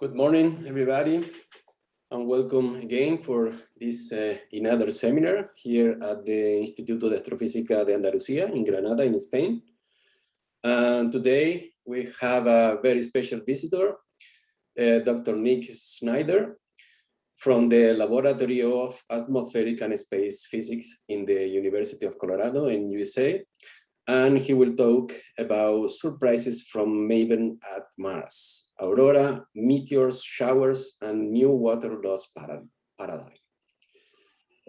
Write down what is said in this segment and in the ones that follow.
Good morning, everybody, and welcome again for this uh, another seminar here at the Instituto de Astrofísica de Andalucía in Granada, in Spain. And today we have a very special visitor, uh, Dr. Nick Schneider, from the Laboratory of Atmospheric and Space Physics in the University of Colorado in USA. And he will talk about surprises from MAVEN at Mars, aurora, meteors, showers, and new water loss paradigm.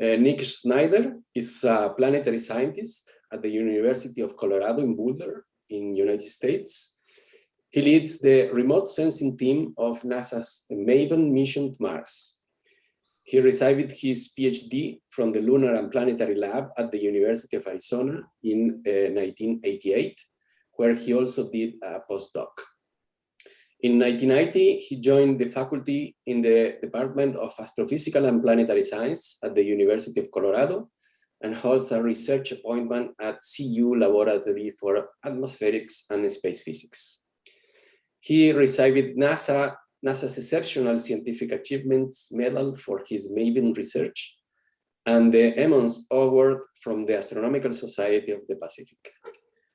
Uh, Nick Schneider is a planetary scientist at the University of Colorado in Boulder in United States. He leads the remote sensing team of NASA's MAVEN mission to Mars, he received his PhD from the Lunar and Planetary Lab at the University of Arizona in uh, 1988, where he also did a postdoc. In 1990, he joined the faculty in the Department of Astrophysical and Planetary Science at the University of Colorado and holds a research appointment at CU Laboratory for Atmospherics and Space Physics. He received NASA NASA's Exceptional Scientific Achievements Medal for his MAVEN research, and the Emmons Award from the Astronomical Society of the Pacific,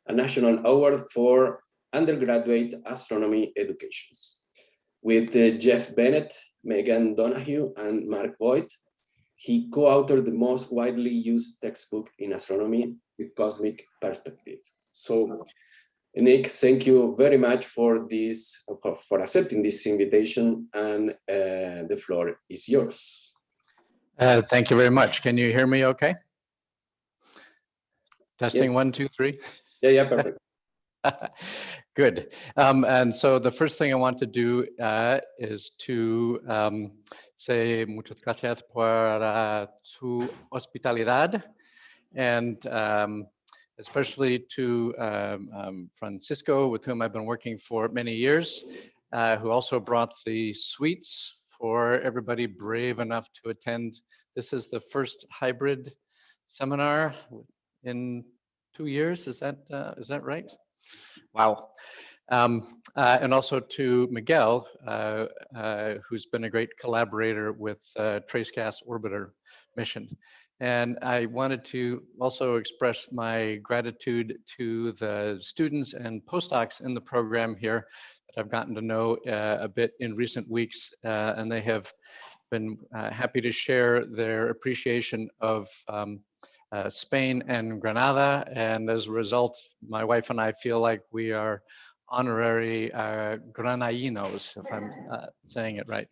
a national award for undergraduate astronomy educations. With uh, Jeff Bennett, Megan Donahue, and Mark Voit, he co-authored the most widely used textbook in astronomy, The Cosmic Perspective. So Nick, thank you very much for this, for accepting this invitation, and uh, the floor is yours. Uh, thank you very much. Can you hear me okay? Testing yes. one, two, three. Yeah, yeah, perfect. Good. Um, and so the first thing I want to do uh, is to um, say muchas gracias por uh, su hospitalidad and um, especially to um, um, Francisco, with whom I've been working for many years, uh, who also brought the sweets for everybody brave enough to attend. This is the first hybrid seminar in two years. Is that uh, is that right? Wow. Um, uh, and also to Miguel, uh, uh, who's been a great collaborator with uh, Trace Gas Orbiter mission. And I wanted to also express my gratitude to the students and postdocs in the program here that I've gotten to know uh, a bit in recent weeks, uh, and they have been uh, happy to share their appreciation of um, uh, Spain and Granada. And as a result, my wife and I feel like we are honorary uh, Granainos, if I'm uh, saying it right.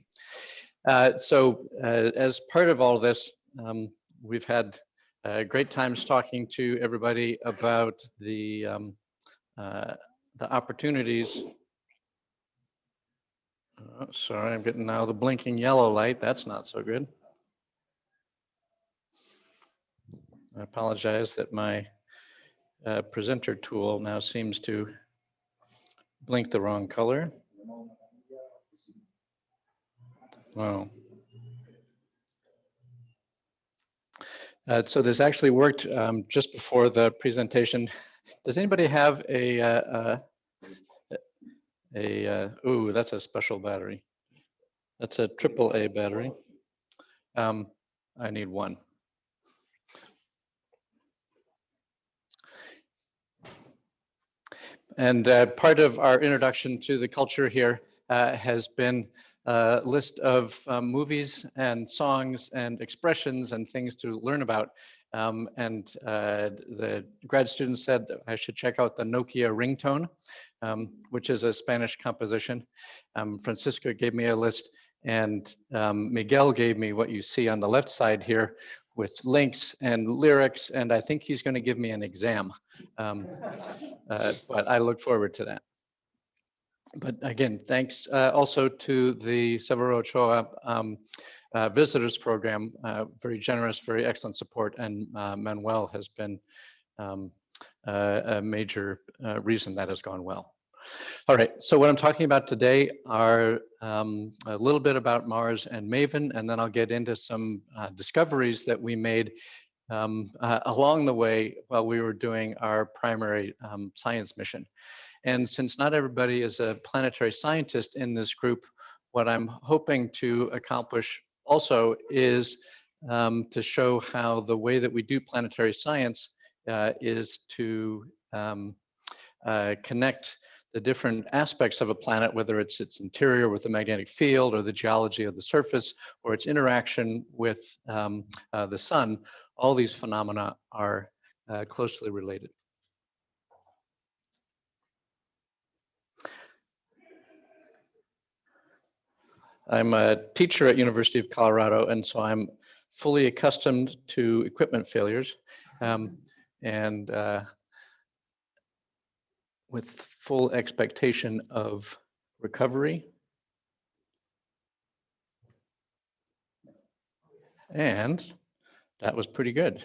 so as part of all this, um, we've had uh, great times talking to everybody about the um, uh, the opportunities. Oh, sorry, I'm getting now the blinking yellow light. That's not so good. I apologize that my uh, presenter tool now seems to blink the wrong color. Wow. Uh, so this actually worked um, just before the presentation. Does anybody have a, uh, uh a, uh, ooh, that's a special battery. That's a triple A battery. Um, I need one. And uh, part of our introduction to the culture here uh, has been uh, list of um, movies and songs and expressions and things to learn about. Um, and uh, the grad student said I should check out the Nokia ringtone, um, which is a Spanish composition. Um, Francisco gave me a list and um, Miguel gave me what you see on the left side here with links and lyrics, and I think he's going to give me an exam. Um, uh, but I look forward to that but again, thanks uh, also to the Severo Ochoa um, uh, visitors program, uh, very generous, very excellent support, and uh, Manuel has been um, a major uh, reason that has gone well. All right, so what I'm talking about today are um, a little bit about Mars and MAVEN, and then I'll get into some uh, discoveries that we made um, along the way while we were doing our primary um, science mission. And since not everybody is a planetary scientist in this group, what I'm hoping to accomplish also is um, to show how the way that we do planetary science uh, is to um, uh, connect the different aspects of a planet, whether it's its interior with the magnetic field or the geology of the surface or its interaction with um, uh, the sun, all these phenomena are uh, closely related. I'm a teacher at University of Colorado, and so I'm fully accustomed to equipment failures. Um, and uh, with full expectation of recovery. And that was pretty good.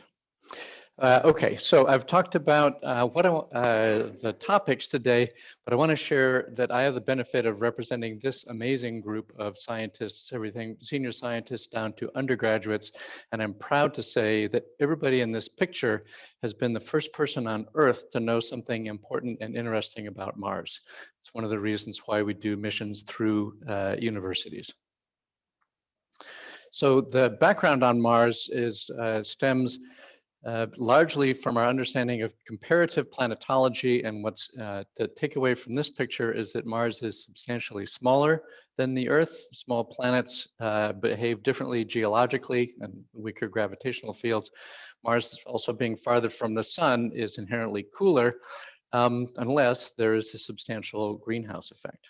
Uh, okay, so I've talked about uh, what I, uh, the topics today, but I want to share that I have the benefit of representing this amazing group of scientists, everything senior scientists down to undergraduates, and I'm proud to say that everybody in this picture has been the first person on Earth to know something important and interesting about Mars. It's one of the reasons why we do missions through uh, universities. So the background on Mars is uh, stems uh, largely from our understanding of comparative planetology and what's uh, to take away from this picture is that Mars is substantially smaller than the Earth. Small planets uh, behave differently geologically and weaker gravitational fields. Mars also being farther from the sun is inherently cooler um, unless there is a substantial greenhouse effect.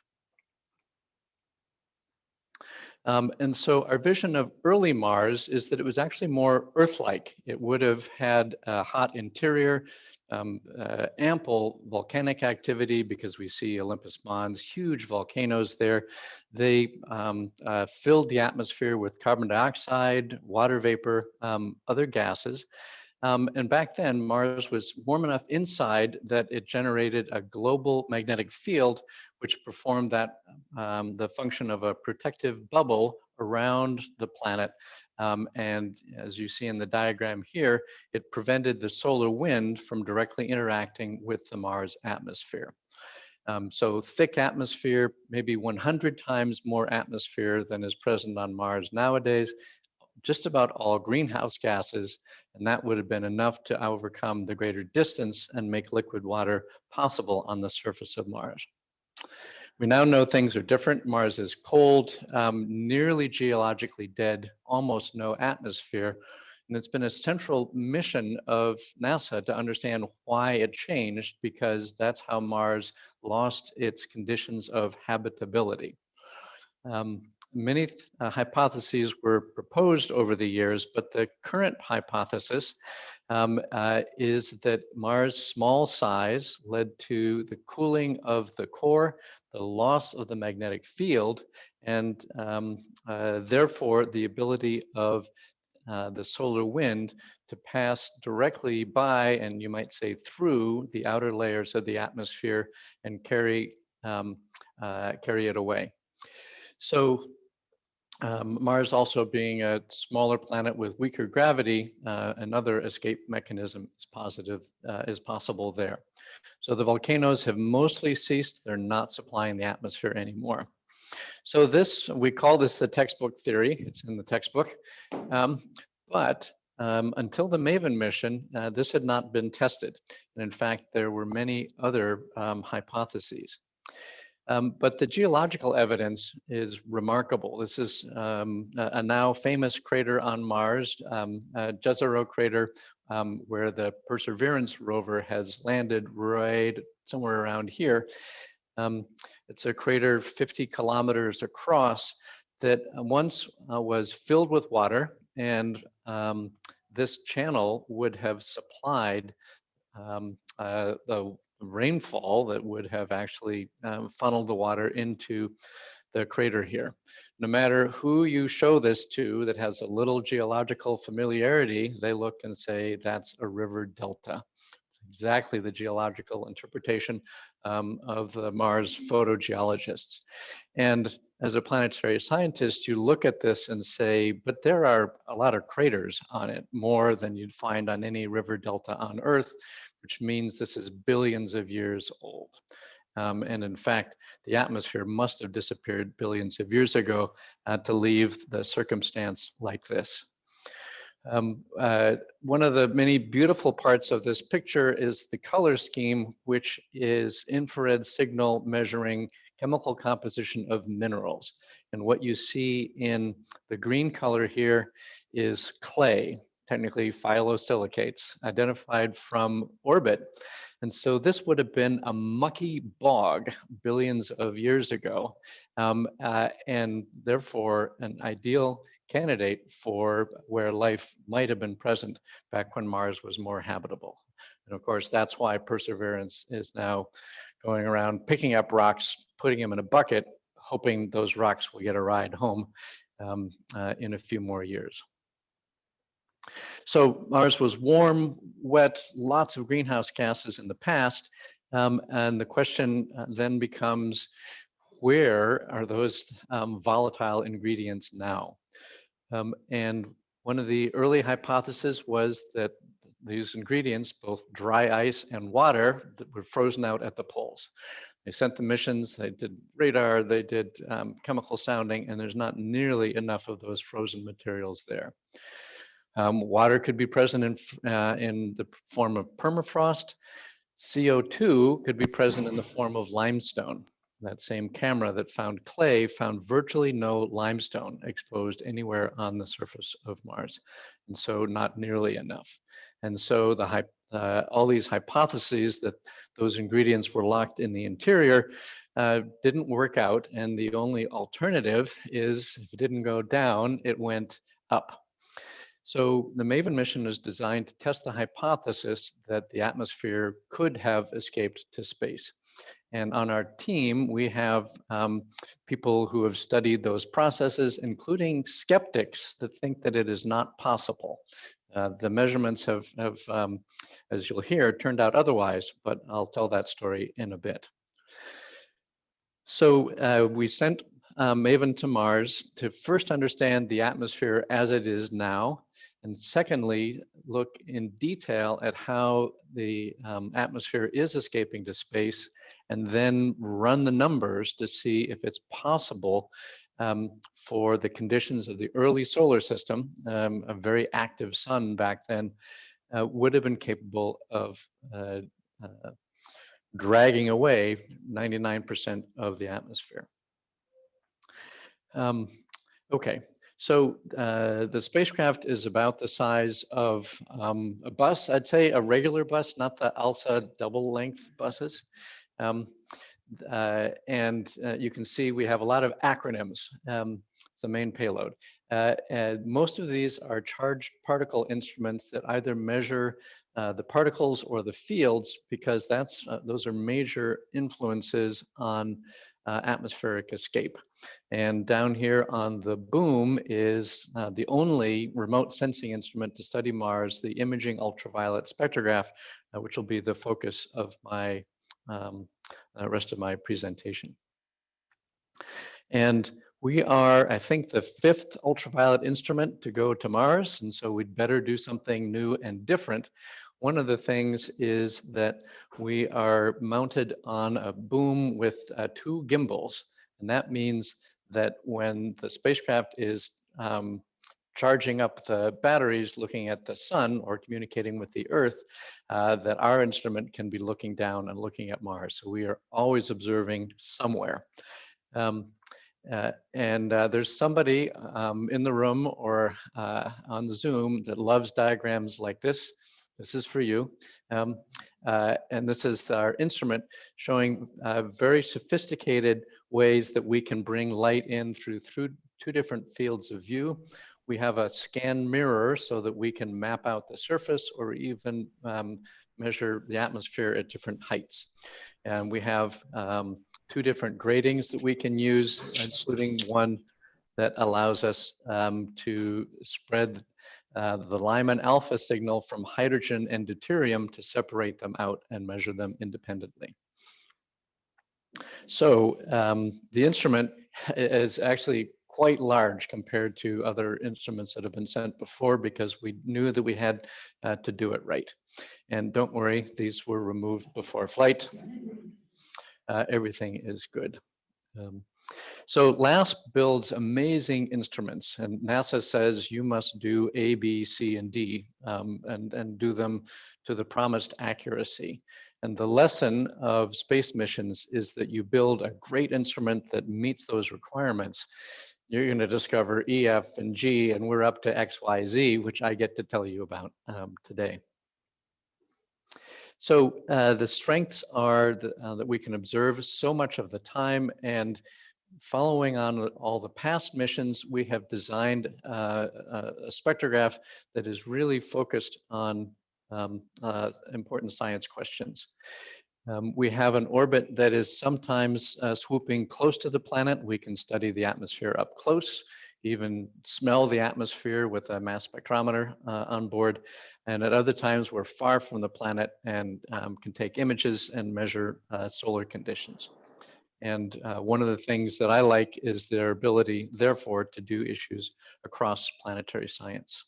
Um, and so our vision of early Mars is that it was actually more Earth-like. It would have had a hot interior, um, uh, ample volcanic activity because we see Olympus Mons, huge volcanoes there. They um, uh, filled the atmosphere with carbon dioxide, water vapor, um, other gases. Um, and back then, Mars was warm enough inside that it generated a global magnetic field, which performed that um, the function of a protective bubble around the planet. Um, and as you see in the diagram here, it prevented the solar wind from directly interacting with the Mars atmosphere. Um, so thick atmosphere, maybe 100 times more atmosphere than is present on Mars nowadays, just about all greenhouse gases, and that would have been enough to overcome the greater distance and make liquid water possible on the surface of Mars. We now know things are different. Mars is cold, um, nearly geologically dead, almost no atmosphere. And it's been a central mission of NASA to understand why it changed because that's how Mars lost its conditions of habitability. Um, many uh, hypotheses were proposed over the years, but the current hypothesis um, uh, is that Mars' small size led to the cooling of the core, the loss of the magnetic field, and um, uh, therefore the ability of uh, the solar wind to pass directly by, and you might say through, the outer layers of the atmosphere and carry, um, uh, carry it away. So um, Mars also being a smaller planet with weaker gravity, uh, another escape mechanism is positive, uh, is possible there. So the volcanoes have mostly ceased. They're not supplying the atmosphere anymore. So this, we call this the textbook theory. It's in the textbook. Um, but um, until the MAVEN mission, uh, this had not been tested. And in fact, there were many other um, hypotheses. Um, but the geological evidence is remarkable. This is um, a, now famous crater on Mars, um, Jezero crater, um, where the Perseverance rover has landed right somewhere around here. Um, it's a crater 50 kilometers across that once uh, was filled with water and um, this channel would have supplied um, uh, the rainfall that would have actually um, funneled the water into the crater here. No matter who you show this to that has a little geological familiarity, they look and say that's a river delta. It's exactly the geological interpretation um, of the Mars photogeologists. And as a planetary scientist, you look at this and say, but there are a lot of craters on it, more than you'd find on any river delta on Earth which means this is billions of years old. Um, and in fact, the atmosphere must have disappeared billions of years ago uh, to leave the circumstance like this. Um, uh, one of the many beautiful parts of this picture is the color scheme, which is infrared signal measuring chemical composition of minerals. And what you see in the green color here is clay, technically phyllosilicates, identified from orbit. And so this would have been a mucky bog billions of years ago, um, uh, and therefore an ideal candidate for where life might have been present back when Mars was more habitable. And of course, that's why Perseverance is now going around picking up rocks, putting them in a bucket, hoping those rocks will get a ride home um, uh, in a few more years. So Mars was warm, wet, lots of greenhouse gases in the past. Um, and the question uh, then becomes, where are those um, volatile ingredients now? Um, and one of the early hypotheses was that these ingredients, both dry ice and water, were frozen out at the poles. They sent the missions, they did radar, they did um, chemical sounding, and there's not nearly enough of those frozen materials there. Um, water could be present in, uh, in the form of permafrost. CO2 could be present in the form of limestone. That same camera that found clay found virtually no limestone exposed anywhere on the surface of Mars. And so not nearly enough. And so the uh, all these hypotheses that those ingredients were locked in the interior uh, didn't work out. And the only alternative is if it didn't go down, it went up. So the MAVEN mission is designed to test the hypothesis that the atmosphere could have escaped to space. And on our team, we have um, people who have studied those processes, including skeptics that think that it is not possible. Uh, the measurements have, have um, as you'll hear, turned out otherwise, but I'll tell that story in a bit. So uh, we sent uh, MAVEN to Mars to first understand the atmosphere as it is now, and secondly, look in detail at how the um, atmosphere is escaping to space and then run the numbers to see if it's possible um, for the conditions of the early solar system, um, a very active sun back then, uh, would have been capable of uh, uh, dragging away 99% of the atmosphere. Um, okay, so uh, the spacecraft is about the size of um, a bus, I'd say a regular bus, not the ALSA double length buses. Um, uh, and uh, you can see we have a lot of acronyms. Um, it's the main payload. Uh, most of these are charged particle instruments that either measure uh, the particles or the fields because that's uh, those are major influences on uh, atmospheric escape. And down here on the boom is the only remote sensing instrument to study Mars, the imaging ultraviolet spectrograph, which will be the focus of my um, the rest of my presentation. And we are, I think, the fifth ultraviolet instrument to go to Mars, and so we'd better do something new and different. One of the things is that we are mounted on a boom with uh, two gimbals, and that means that when the spacecraft is um, charging up the batteries looking at the sun or communicating with the earth, uh, that our instrument can be looking down and looking at Mars. So we are always observing somewhere. Um, uh, and uh, there's somebody um, in the room or uh, on Zoom that loves diagrams like this. This is for you. Um, uh, and this is our instrument showing uh, very sophisticated ways that we can bring light in through, through two different fields of view. We have a scan mirror so that we can map out the surface or even um, measure the atmosphere at different heights. And we have um, two different gratings that we can use, including one that allows us um, to spread uh, the Lyman alpha signal from hydrogen and deuterium to separate them out and measure them independently. So um, the instrument is actually quite large compared to other instruments that have been sent before because we knew that we had uh, to do it right. And don't worry, these were removed before flight. uh, everything is good. Um, so LASP builds amazing instruments and NASA says you must do A, B, C, and D um, and, and do them to the promised accuracy. And the lesson of space missions is that you build a great instrument that meets those requirements. You're going to discover E, F, and G, and we're up to X, Y, Z, which I get to tell you about um, today. So uh, the strengths are the, uh, that we can observe so much of the time and following on all the past missions, we have designed uh, a spectrograph that is really focused on um, uh, important science questions. Um, we have an orbit that is sometimes uh, swooping close to the planet. We can study the atmosphere up close, even smell the atmosphere with a mass spectrometer uh, on board. And at other times, we're far from the planet and um, can take images and measure uh, solar conditions. And uh, one of the things that I like is their ability, therefore, to do issues across planetary science.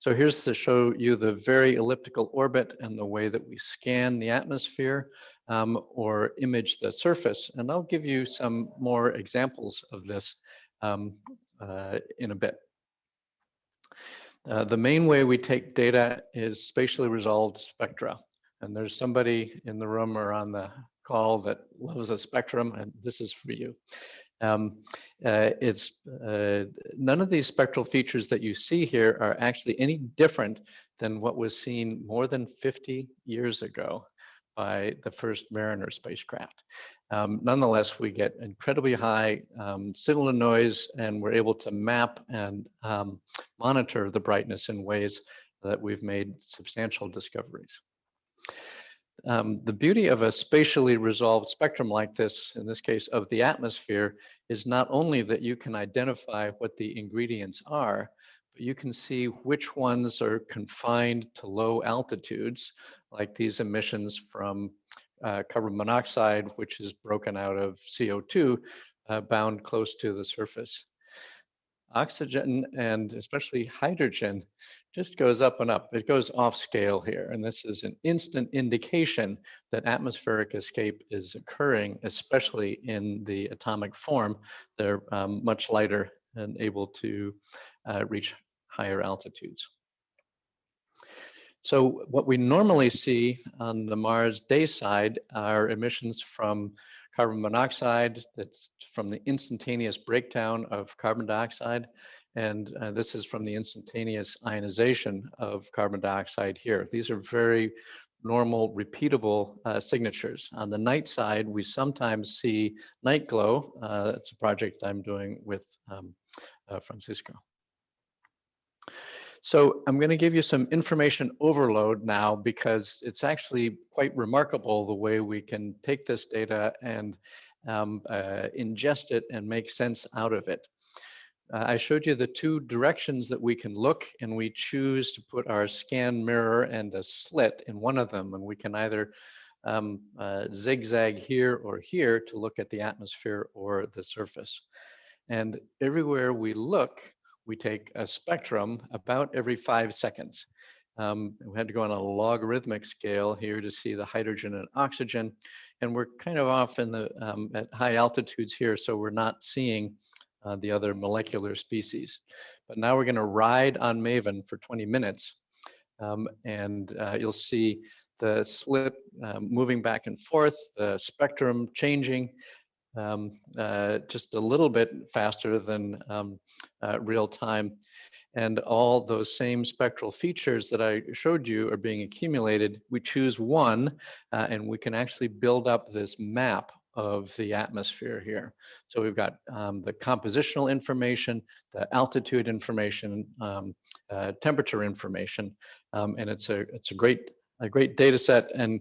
So here's to show you the very elliptical orbit and the way that we scan the atmosphere um, or image the surface. And I'll give you some more examples of this um, uh, in a bit. Uh, the main way we take data is spatially resolved spectra. And there's somebody in the room or on the call that loves a spectrum, and this is for you. Um, uh, it's uh, none of these spectral features that you see here are actually any different than what was seen more than 50 years ago by the first Mariner spacecraft. Um, nonetheless, we get incredibly high um, signal to noise and we're able to map and um, monitor the brightness in ways that we've made substantial discoveries. Um, the beauty of a spatially resolved spectrum like this, in this case of the atmosphere, is not only that you can identify what the ingredients are, but you can see which ones are confined to low altitudes, like these emissions from uh, carbon monoxide, which is broken out of CO2 uh, bound close to the surface. Oxygen and especially hydrogen just goes up and up. It goes off scale here. And this is an instant indication that atmospheric escape is occurring, especially in the atomic form. They're um, much lighter and able to uh, reach higher altitudes. So what we normally see on the Mars day side are emissions from carbon monoxide that's from the instantaneous breakdown of carbon dioxide. And uh, this is from the instantaneous ionization of carbon dioxide here. These are very normal, repeatable uh, signatures. On the night side, we sometimes see night glow. Uh, it's a project I'm doing with um, uh, Francisco. So I'm going to give you some information overload now because it's actually quite remarkable the way we can take this data and um, uh, ingest it and make sense out of it. Uh, I showed you the two directions that we can look and we choose to put our scan mirror and a slit in one of them and we can either um, uh, zigzag here or here to look at the atmosphere or the surface. And everywhere we look, we take a spectrum about every five seconds. Um, we had to go on a logarithmic scale here to see the hydrogen and oxygen. And we're kind of off in the um, at high altitudes here, so we're not seeing uh, the other molecular species. But now we're gonna ride on MAVEN for 20 minutes. Um, and uh, you'll see the slit um, moving back and forth, the spectrum changing, um, uh, just a little bit faster than um, uh, real time. And all those same spectral features that I showed you are being accumulated. We choose one uh, and we can actually build up this map of the atmosphere here. So we've got um, the compositional information, the altitude information, um, uh, temperature information, um, and it's a it's a great a great data set and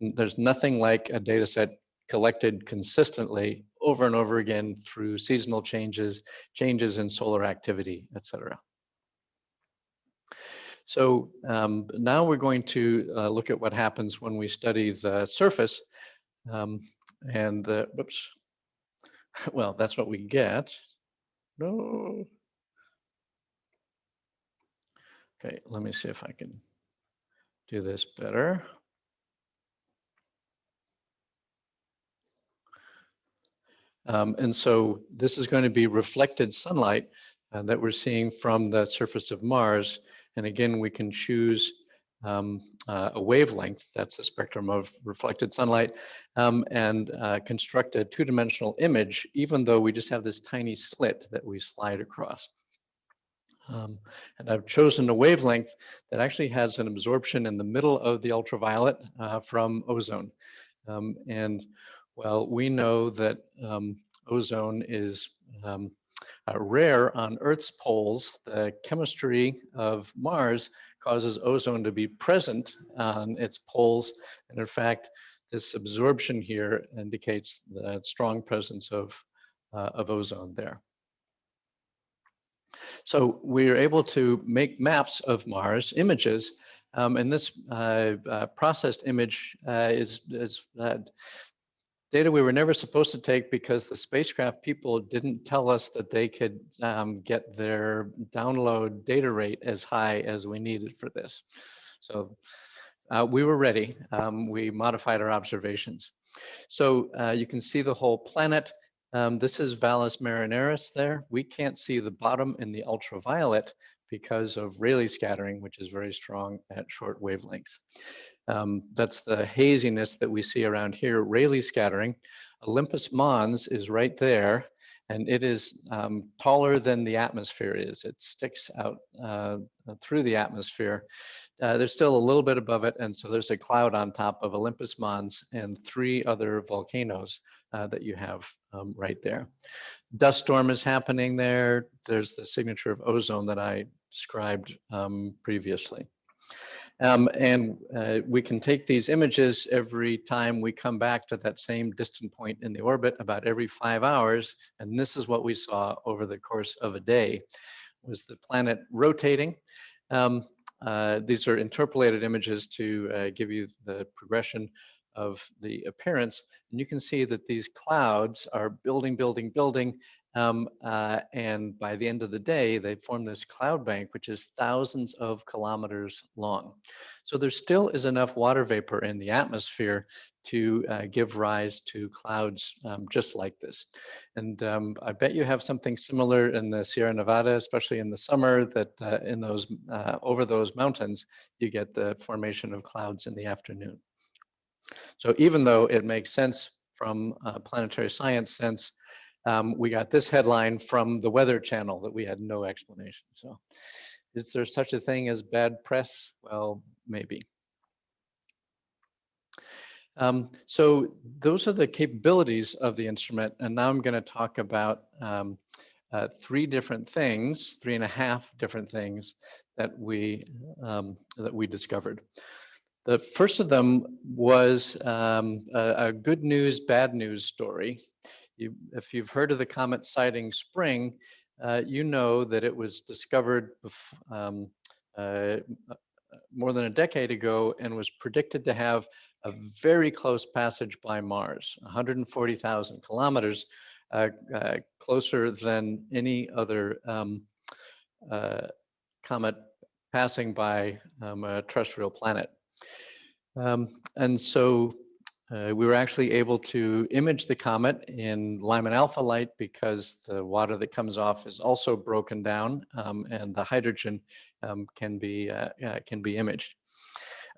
there's nothing like a data set collected consistently over and over again through seasonal changes, changes in solar activity, etc. So um, now we're going to uh, look at what happens when we study the surface. Um, and the, whoops, well, that's what we get. No. Okay, let me see if I can do this better. Um, and so this is going to be reflected sunlight uh, that we're seeing from the surface of Mars. And again, we can choose um, uh, a wavelength, that's the spectrum of reflected sunlight, um, and uh, construct a two-dimensional image, even though we just have this tiny slit that we slide across. Um, and I've chosen a wavelength that actually has an absorption in the middle of the ultraviolet uh, from ozone. Um, and well, we know that um, ozone is um, uh, rare on Earth's poles. The chemistry of Mars causes ozone to be present on its poles. And in fact, this absorption here indicates the strong presence of, uh, of ozone there. So we are able to make maps of Mars images. Um, and this uh, uh, processed image uh, is, is uh, data we were never supposed to take because the spacecraft people didn't tell us that they could um, get their download data rate as high as we needed for this. So uh, we were ready. Um, we modified our observations. So uh, you can see the whole planet. Um, this is Valles Marineris there. We can't see the bottom in the ultraviolet because of Rayleigh scattering, which is very strong at short wavelengths. Um, that's the haziness that we see around here, Rayleigh scattering. Olympus Mons is right there, and it is um, taller than the atmosphere is. It sticks out uh, through the atmosphere. Uh, there's still a little bit above it, and so there's a cloud on top of Olympus Mons and three other volcanoes uh, that you have um, right there. Dust storm is happening there. There's the signature of ozone that I described um, previously. Um, and uh, we can take these images every time we come back to that same distant point in the orbit about every five hours. And this is what we saw over the course of a day, was the planet rotating. Um, uh, these are interpolated images to uh, give you the progression of the appearance. And you can see that these clouds are building, building, building, um, uh, and by the end of the day, they form this cloud bank, which is thousands of kilometers long. So there still is enough water vapor in the atmosphere to uh, give rise to clouds um, just like this. And um, I bet you have something similar in the Sierra Nevada, especially in the summer, that uh, in those uh, over those mountains, you get the formation of clouds in the afternoon. So even though it makes sense from planetary science sense, um, we got this headline from the Weather Channel that we had no explanation. So is there such a thing as bad press? Well, maybe. Um, so those are the capabilities of the instrument. And now I'm going to talk about um, uh, three different things, three and a half different things that we um, that we discovered. The first of them was um, a, a, good news, bad news story. You, if you've heard of the comet Siding Spring, uh, you know that it was discovered um, uh, more than a decade ago and was predicted to have a very close passage by Mars, 140,000 kilometers, uh, uh, closer than any other um, uh, comet passing by um, a terrestrial planet. Um, and so uh, we were actually able to image the comet in Lyman alpha light because the water that comes off is also broken down um, and the hydrogen um, can be uh, uh, can be imaged.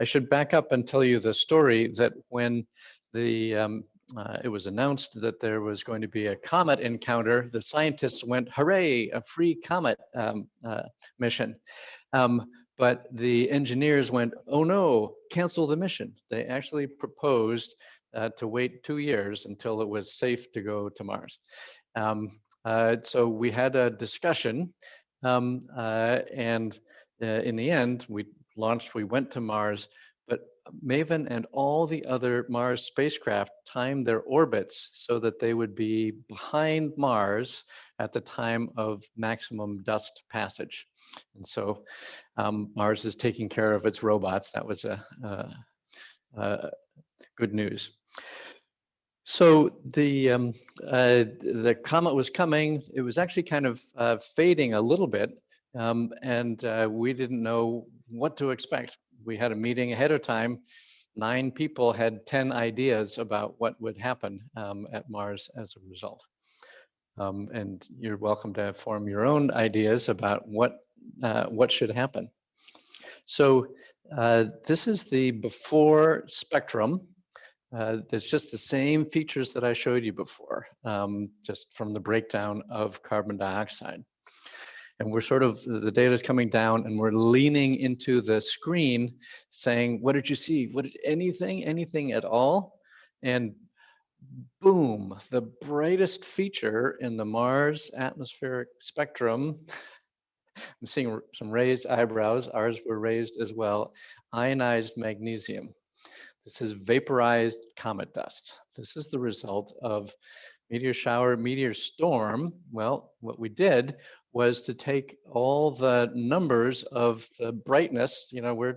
I should back up and tell you the story that when the um, uh, it was announced that there was going to be a comet encounter, the scientists went, hooray, a free comet um, uh, mission. But the engineers went, oh no, cancel the mission. They actually proposed uh, to wait two years until it was safe to go to Mars. Um, uh, so we had a discussion um, uh, and uh, in the end, we launched, we went to Mars, MAVEN and all the other Mars spacecraft timed their orbits so that they would be behind Mars at the time of maximum dust passage. And so um, Mars is taking care of its robots. That was a, a, a good news. So the um, uh, the comet was coming. It was actually kind of uh, fading a little bit, um, and uh, we didn't know what to expect. We had a meeting ahead of time nine people had 10 ideas about what would happen um, at Mars as a result. Um, and you're welcome to form your own ideas about what, uh, what should happen. So uh, this is the before spectrum. Uh, it's just the same features that I showed you before, um, just from the breakdown of carbon dioxide. And we're sort of, the data is coming down and we're leaning into the screen saying, what did you see? What, did anything, anything at all? And boom, the brightest feature in the Mars atmospheric spectrum I'm seeing some raised eyebrows. Ours were raised as well. Ionized magnesium. This is vaporized comet dust. This is the result of meteor shower, meteor storm. Well, what we did was to take all the numbers of the brightness, you know, we're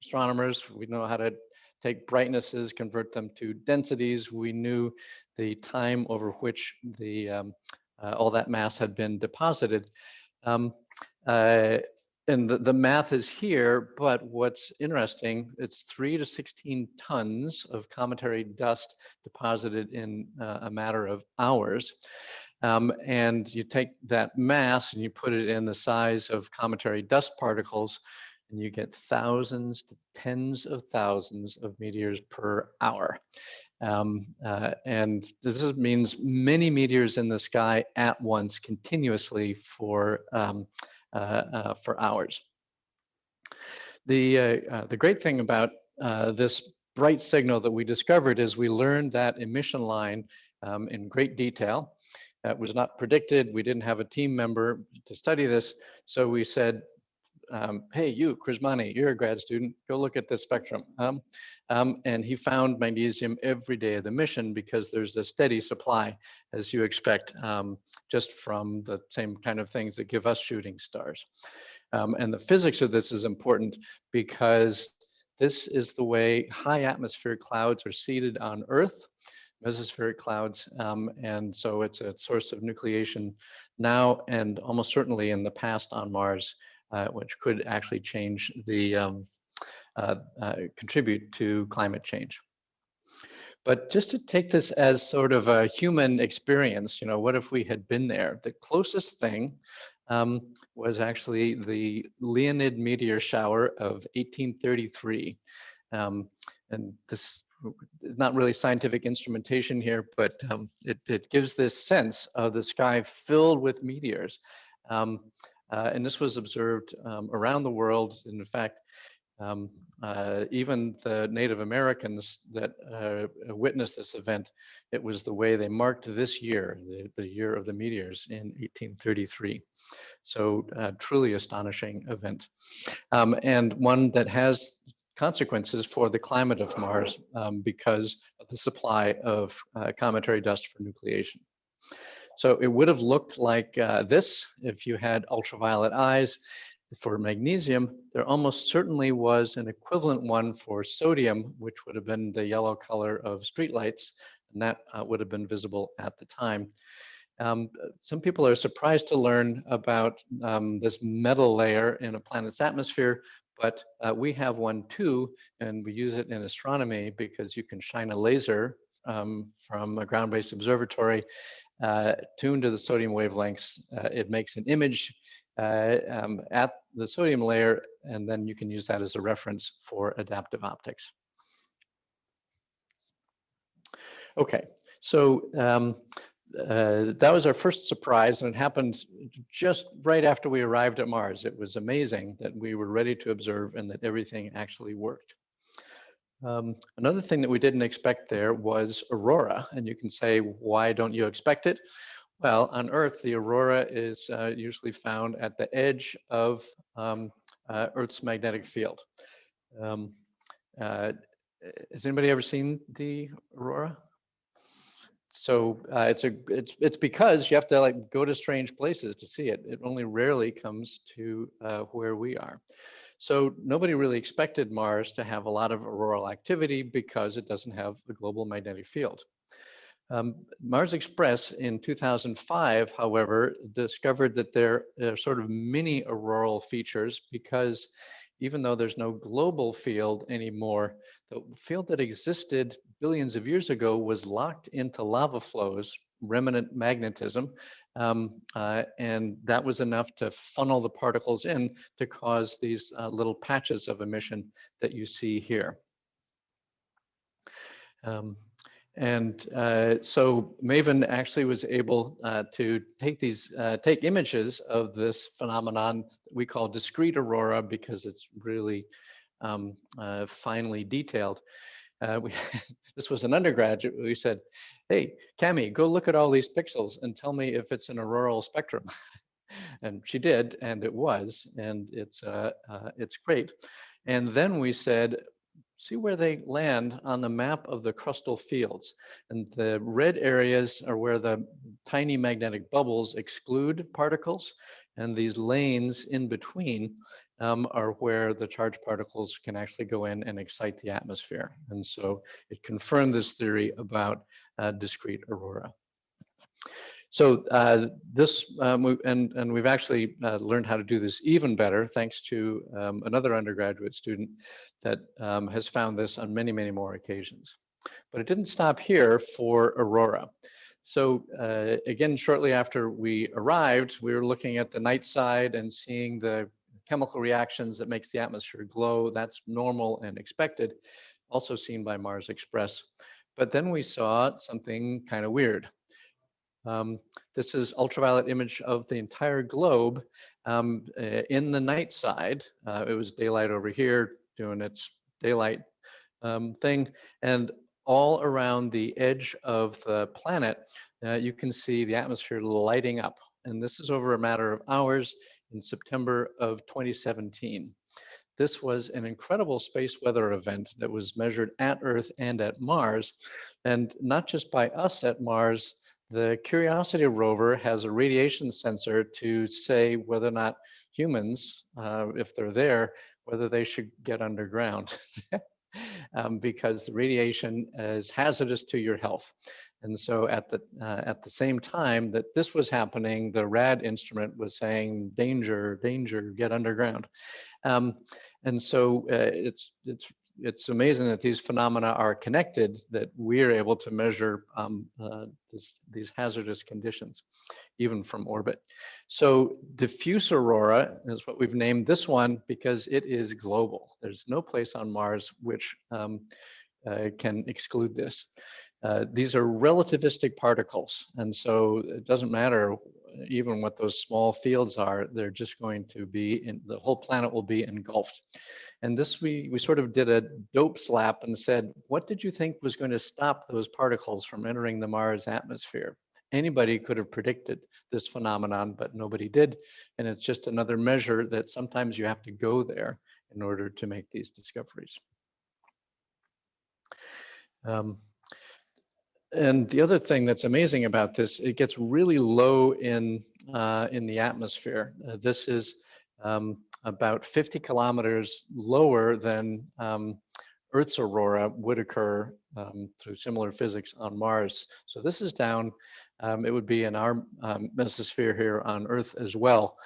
astronomers, we know how to take brightnesses, convert them to densities. We knew the time over which the um, uh, all that mass had been deposited. Um, uh, and the, the math is here, but what's interesting, it's three to 16 tons of cometary dust deposited in uh, a matter of hours. Um, and you take that mass and you put it in the size of cometary dust particles, and you get thousands to tens of thousands of meteors per hour. Um, uh, and this means many meteors in the sky at once continuously for um, uh, uh, for hours. The, uh, the great thing about this bright signal that we discovered is we learned that emission line um, in great detail. That was not predicted. We didn't have a team member to study this. So we said, um, hey, you, Crismani, you're a grad student, go look at this spectrum. Um, um, and he found magnesium every day of the mission because there's a steady supply, as you expect, um, just from the same kind of things that give us shooting stars. Um, and the physics of this is important because this is the way high atmospheric clouds are seeded on Earth mesospheric clouds. Um, and so it's a source of nucleation now and almost certainly in the past on Mars uh, which could actually change the, um, uh, uh, contribute to climate change. But just to take this as sort of a human experience, you know, what if we had been there? The closest thing um, was actually the Leonid meteor shower of 1833. Um, and this is not really scientific instrumentation here, but um, it, it, gives this sense of the sky filled with meteors. Um, uh, and this was observed um, around the world. In fact, um, uh, even the Native Americans that uh, witnessed this event, it was the way they marked this year, the, the year of the meteors in 1833. So uh, truly astonishing event. Um, and one that has consequences for the climate of Mars um, because of the supply of uh, cometary dust for nucleation. So it would have looked like uh, this if you had ultraviolet eyes. For magnesium, there almost certainly was an equivalent one for sodium, which would have been the yellow color of streetlights, and that uh, would have been visible at the time. Um, some people are surprised to learn about um, this metal layer in a planet's atmosphere, but uh, we have one too, and we use it in astronomy because you can shine a laser um, from a ground-based observatory uh, tuned to the sodium wavelengths. Uh, it makes an image uh, um, at the sodium layer, and then you can use that as a reference for adaptive optics. Okay, so um, uh, that was our first surprise, and it happened just right after we arrived at Mars. It was amazing that we were ready to observe and that everything actually worked. Um, another thing that we didn't expect there was aurora, and you can say, why don't you expect it? Well, on Earth, the aurora is uh, usually found at the edge of um, uh, Earth's magnetic field. Um, uh, has anybody ever seen the aurora? So uh, it's a it's it's because you have to like go to strange places to see it. It only rarely comes to uh, where we are. So nobody really expected Mars to have a lot of auroral activity because it doesn't have a global magnetic field. Um, Mars Express in 2005, however, discovered that there are sort of mini auroral features because even though there's no global field anymore, the field that existed billions of years ago was locked into lava flows, remnant magnetism, um, uh, and that was enough to funnel the particles in to cause these uh, little patches of emission that you see here. Um, and uh, so Maven actually was able uh, to take these, uh, take images of this phenomenon we call discrete aurora because it's really um, uh, finely detailed. Uh, we, this was an undergraduate, we said, hey, Cami, go look at all these pixels and tell me if it's an auroral spectrum. and she did, and it was, and it's, uh, it's great. And then we said, see where they land on the map of the crustal fields. And the red areas are where the tiny magnetic bubbles exclude particles. And these lanes in between um, are where the charged particles can actually go in and excite the atmosphere. And so it confirmed this theory about uh, discrete aurora. So uh, this, um, and, and we've actually uh, learned how to do this even better thanks to um, another undergraduate student that um, has found this on many, many more occasions. But it didn't stop here for Aurora. So uh, again, shortly after we arrived, we were looking at the night side and seeing the chemical reactions that makes the atmosphere glow. That's normal and expected, also seen by Mars Express. But then we saw something kind of weird. Um, this is ultraviolet image of the entire globe um, uh, in the night side. Uh, it was daylight over here doing its daylight um, thing. And all around the edge of the planet, uh, you can see the atmosphere lighting up. And this is over a matter of hours in September of 2017. This was an incredible space weather event that was measured at Earth and at Mars, and not just by us at Mars, the Curiosity rover has a radiation sensor to say whether or not humans, uh, if they're there, whether they should get underground. um, because the radiation is hazardous to your health. And so at the, uh, at the same time that this was happening, the RAD instrument was saying, danger, danger, get underground. Um, and so uh, it's, it's it's amazing that these phenomena are connected, that we're able to measure um, uh, this, these hazardous conditions, even from orbit. So diffuse aurora is what we've named this one because it is global. There's no place on Mars which um, uh, can exclude this. Uh, these are relativistic particles, and so it doesn't matter even what those small fields are, they're just going to be, in, the whole planet will be engulfed. And this, we, we sort of did a dope slap and said, what did you think was going to stop those particles from entering the Mars atmosphere? Anybody could have predicted this phenomenon, but nobody did. And it's just another measure that sometimes you have to go there in order to make these discoveries. Um, and the other thing that's amazing about this, it gets really low in uh, in the atmosphere. Uh, this is um, about 50 kilometers lower than um, Earth's aurora would occur um, through similar physics on Mars. So this is down, um, it would be in our um, mesosphere here on Earth as well.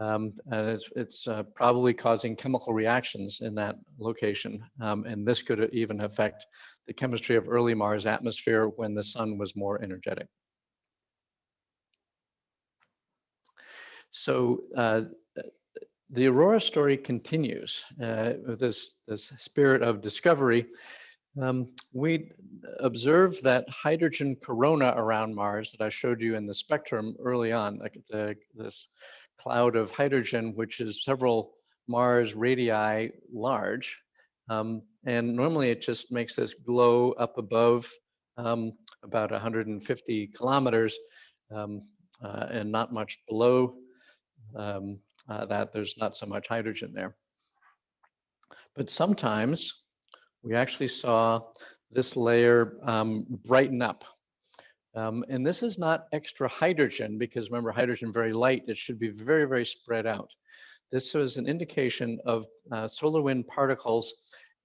Um, and it's, it's uh, probably causing chemical reactions in that location. Um, and this could even affect the chemistry of early Mars atmosphere when the sun was more energetic. So uh, the Aurora story continues uh, with this, this spirit of discovery. Um, we observe that hydrogen corona around Mars that I showed you in the spectrum early on, like the, this cloud of hydrogen, which is several Mars radii large. Um, and normally it just makes this glow up above um, about 150 kilometers um, uh, and not much below um, uh, that there's not so much hydrogen there. But sometimes we actually saw this layer um, brighten up. Um, and this is not extra hydrogen because remember hydrogen very light, it should be very, very spread out. This was an indication of uh, solar wind particles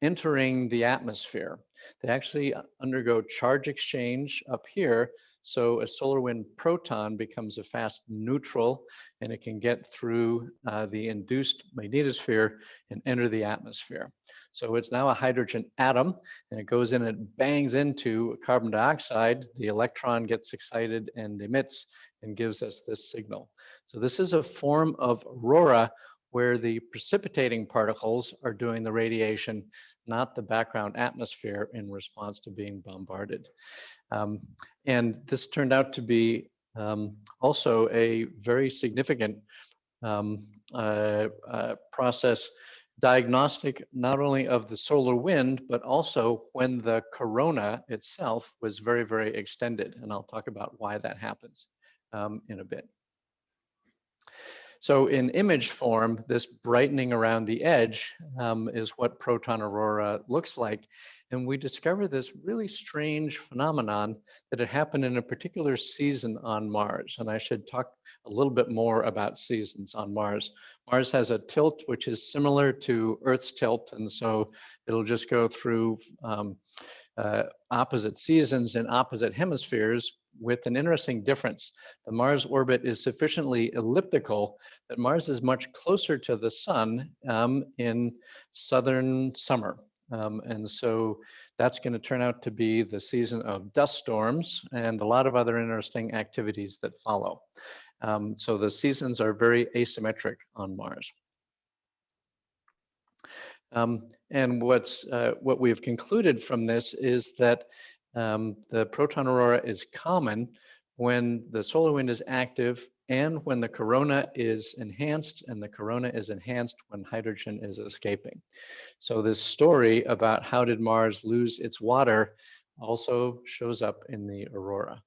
entering the atmosphere. they actually undergo charge exchange up here. So a solar wind proton becomes a fast neutral and it can get through uh, the induced magnetosphere and enter the atmosphere. So it's now a hydrogen atom and it goes in and bangs into carbon dioxide. The electron gets excited and emits and gives us this signal. So this is a form of aurora where the precipitating particles are doing the radiation, not the background atmosphere in response to being bombarded. Um, and this turned out to be um, also a very significant um, uh, uh, process diagnostic not only of the solar wind, but also when the corona itself was very, very extended. And I'll talk about why that happens um, in a bit. So in image form, this brightening around the edge um, is what proton aurora looks like. And we discover this really strange phenomenon that had happened in a particular season on Mars. And I should talk a little bit more about seasons on Mars. Mars has a tilt which is similar to Earth's tilt. And so it'll just go through um, uh, opposite seasons in opposite hemispheres with an interesting difference. The Mars orbit is sufficiently elliptical that Mars is much closer to the sun um, in southern summer. Um, and so that's going to turn out to be the season of dust storms and a lot of other interesting activities that follow. Um, so the seasons are very asymmetric on Mars. Um, and what's uh, what we've concluded from this is that um, the proton aurora is common when the solar wind is active and when the corona is enhanced and the corona is enhanced when hydrogen is escaping. So this story about how did Mars lose its water also shows up in the aurora.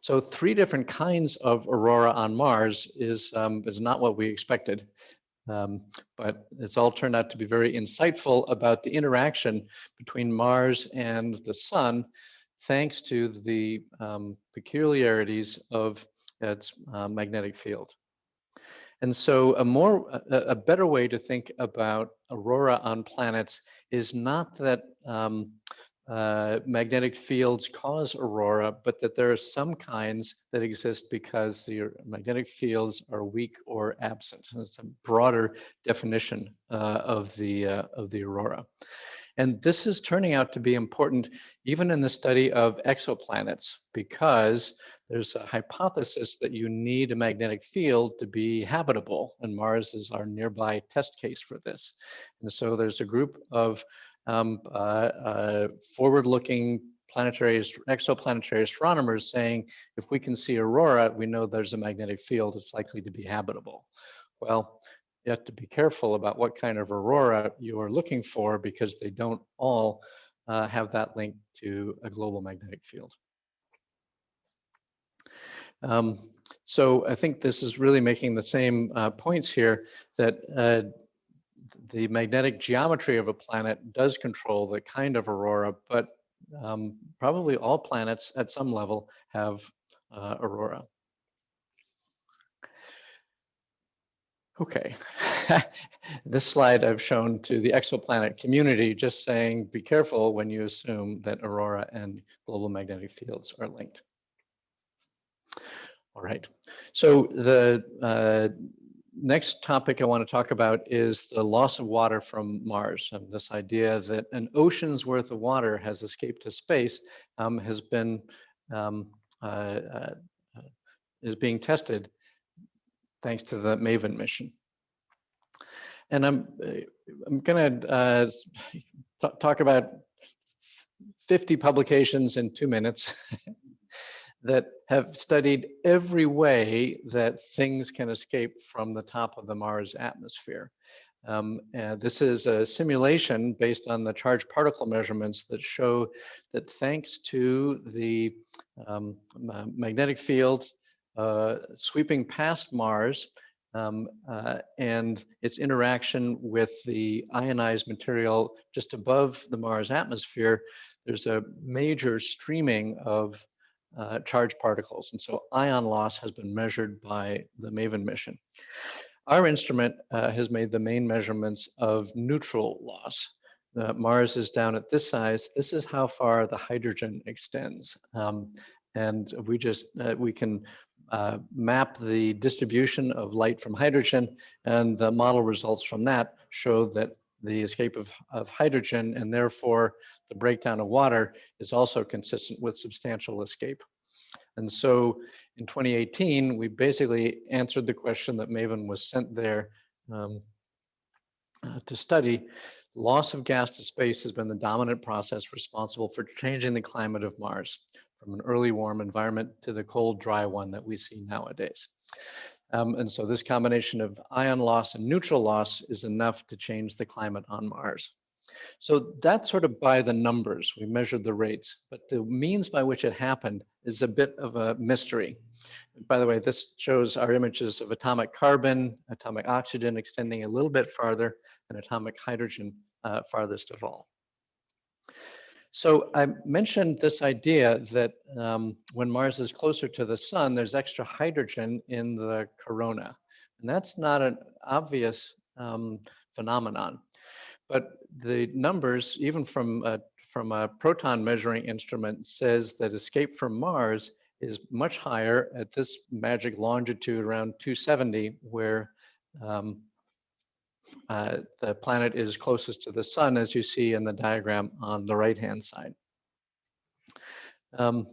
So three different kinds of aurora on Mars is, um, is not what we expected. Um, but it's all turned out to be very insightful about the interaction between Mars and the sun, thanks to the um, peculiarities of its uh, magnetic field. And so a more, a, a, better way to think about aurora on planets is not that um, uh, magnetic fields cause aurora, but that there are some kinds that exist because the magnetic fields are weak or absent. It's a broader definition uh, of the uh, of the aurora. And this is turning out to be important even in the study of exoplanets because there's a hypothesis that you need a magnetic field to be habitable and Mars is our nearby test case for this. And so there's a group of um, uh, uh, forward-looking planetary exoplanetary astronomers saying if we can see aurora, we know there's a magnetic field, it's likely to be habitable. Well, you have to be careful about what kind of aurora you are looking for because they don't all uh, have that link to a global magnetic field. Um, so I think this is really making the same uh, points here that uh, the magnetic geometry of a planet does control the kind of aurora, but um, probably all planets at some level have uh, aurora. Okay, this slide I've shown to the exoplanet community, just saying be careful when you assume that aurora and global magnetic fields are linked. All right, so the uh, next topic I want to talk about is the loss of water from Mars. And this idea that an ocean's worth of water has escaped to space um, has been um, uh, uh, is being tested thanks to the MAVEN mission. And I'm I'm going to uh, talk about 50 publications in two minutes. that have studied every way that things can escape from the top of the Mars atmosphere. Um, this is a simulation based on the charged particle measurements that show that thanks to the um, magnetic field uh, sweeping past Mars um, uh, and its interaction with the ionized material just above the Mars atmosphere, there's a major streaming of uh, charged particles. And so ion loss has been measured by the MAVEN mission. Our instrument uh, has made the main measurements of neutral loss. uh, Mars is down at this size, this is how far the hydrogen extends. Um, and we just, uh, we can uh, map the distribution of light from hydrogen and the model results from that show that the escape of, of hydrogen and therefore the breakdown of water is also consistent with substantial escape. And so in 2018, we basically answered the question that Maven was sent there um, uh, to study. Loss of gas to space has been the dominant process responsible for changing the climate of Mars from an early warm environment to the cold, dry one that we see nowadays. Um, and so this combination of ion loss and neutral loss is enough to change the climate on Mars. So that's sort of by the numbers, we measured the rates, but the means by which it happened is a bit of a mystery. By the way, this shows our images of atomic carbon, atomic oxygen extending a little bit farther, and atomic hydrogen uh, farthest of all. So I mentioned this idea that um, when Mars is closer to the sun, there's extra hydrogen in the corona. And that's not an obvious um, phenomenon. But the numbers, even from a, from a proton measuring instrument, says that escape from Mars is much higher at this magic longitude around 270, where um, uh, the planet is closest to the sun, as you see in the diagram on the right-hand side. Um,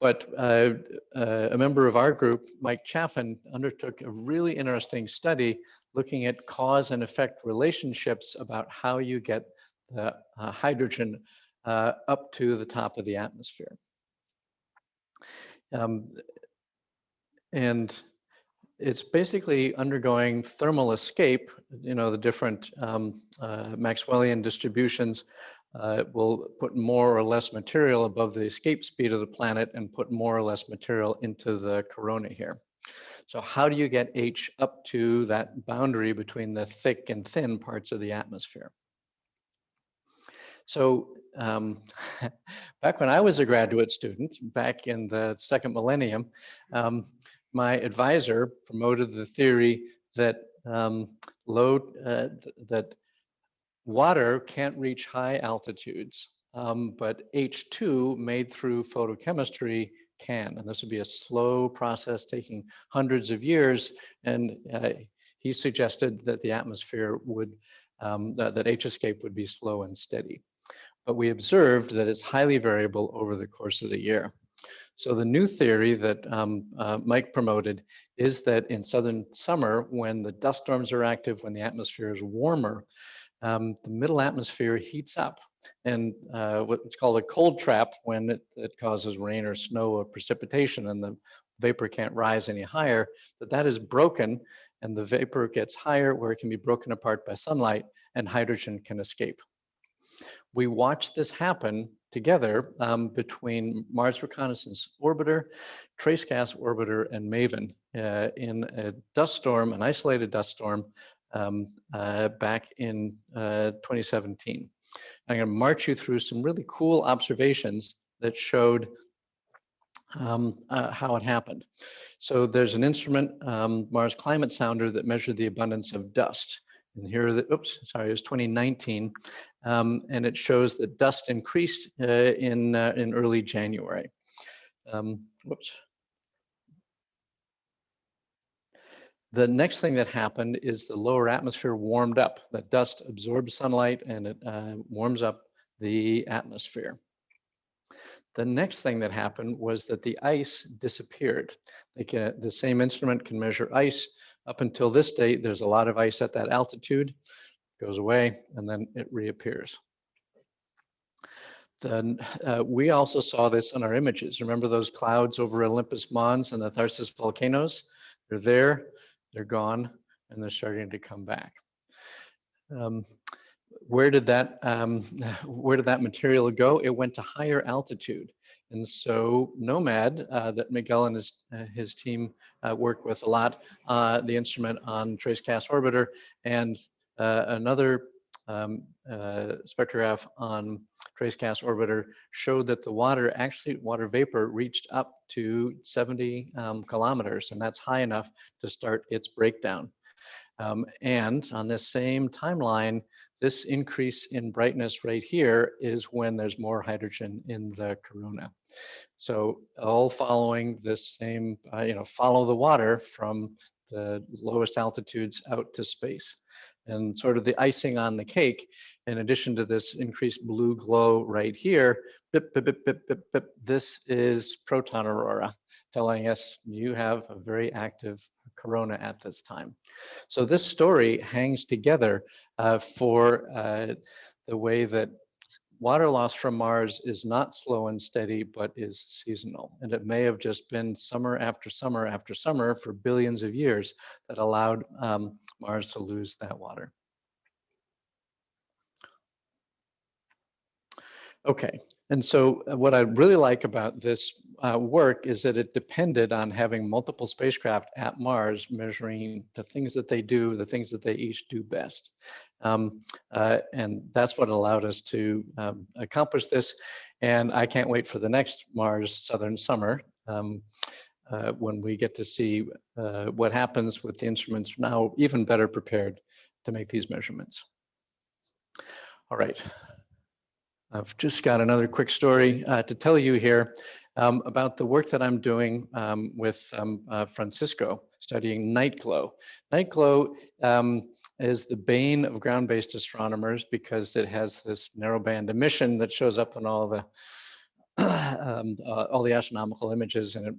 but uh, uh, a member of our group, Mike Chaffin, undertook a really interesting study looking at cause and effect relationships about how you get the uh, hydrogen uh, up to the top of the atmosphere. Um, and it's basically undergoing thermal escape. You know, the different um, uh, Maxwellian distributions uh, will put more or less material above the escape speed of the planet and put more or less material into the corona here. So how do you get H up to that boundary between the thick and thin parts of the atmosphere? So um, back when I was a graduate student, back in the second millennium, um, my advisor promoted the theory that um, low uh, th that water can't reach high altitudes, um, but H2 made through photochemistry can, and this would be a slow process taking hundreds of years. And uh, he suggested that the atmosphere would, um, that, that H escape would be slow and steady. But we observed that it's highly variable over the course of the year. So the new theory that um, uh, Mike promoted is that in southern summer, when the dust storms are active, when the atmosphere is warmer, um, the middle atmosphere heats up and uh, what's called a cold trap when it, it, causes rain or snow or precipitation and the vapor can't rise any higher, that that is broken and the vapor gets higher where it can be broken apart by sunlight and hydrogen can escape. We watched this happen together um, between Mars Reconnaissance Orbiter, Trace Gas Orbiter, and MAVEN uh, in a dust storm, an isolated dust storm um, uh, back in uh, 2017. I'm going to march you through some really cool observations that showed um, uh, how it happened. So there's an instrument, um, Mars Climate Sounder, that measured the abundance of dust. And here, the, oops, sorry, it was 2019. Um, and it shows that dust increased uh, in, uh, in early January. Um, whoops. The next thing that happened is the lower atmosphere warmed up. The dust absorbs sunlight and it uh, warms up the atmosphere. The next thing that happened was that the ice disappeared. Can, the same instrument can measure ice up until this date, there's a lot of ice at that altitude, goes away, and then it reappears. Then uh, we also saw this in our images. Remember those clouds over Olympus Mons and the Tharsis volcanoes? They're there, they're gone, and they're starting to come back. Um, where did that um, where did that material go? It went to higher altitude. And so Nomad, uh, that Miguel and his, uh, his team uh, work with a lot, uh, the instrument on Trace Gas Orbiter, and uh, another um, uh, spectrograph on Trace Gas Orbiter showed that the water, actually water vapor reached up to 70 um, kilometers, and that's high enough to start its breakdown. Um, and on this same timeline, This increase in brightness right here is when there's more hydrogen in the corona. So all following this same, uh, you know, follow the water from the lowest altitudes out to space. And sort of the icing on the cake, in addition to this increased blue glow right here, bip, bip, bip, this is proton aurora, telling us you have a very active corona at this time. So this story hangs together uh, for uh, the way that water loss from Mars is not slow and steady, but is seasonal. And it may have just been summer after summer after summer for billions of years that allowed um, Mars to lose that water. Okay, and so uh, what I really like about this uh, work is that it depended on having multiple spacecraft at Mars measuring the things that they do, the things that they each do best. Um, uh, and that's what allowed us to um, accomplish this. And I can't wait for the next Mars Southern Summer um, uh, when we get to see uh, what happens with the instruments now even better prepared to make these measurements. All right. I've just got another quick story uh, to tell you here um, about the work that I'm doing um, with um, uh, Francisco studying night glow. Night glow um, is the bane of ground-based astronomers because it has this narrowband emission that shows up in all the um, uh, all the astronomical images and it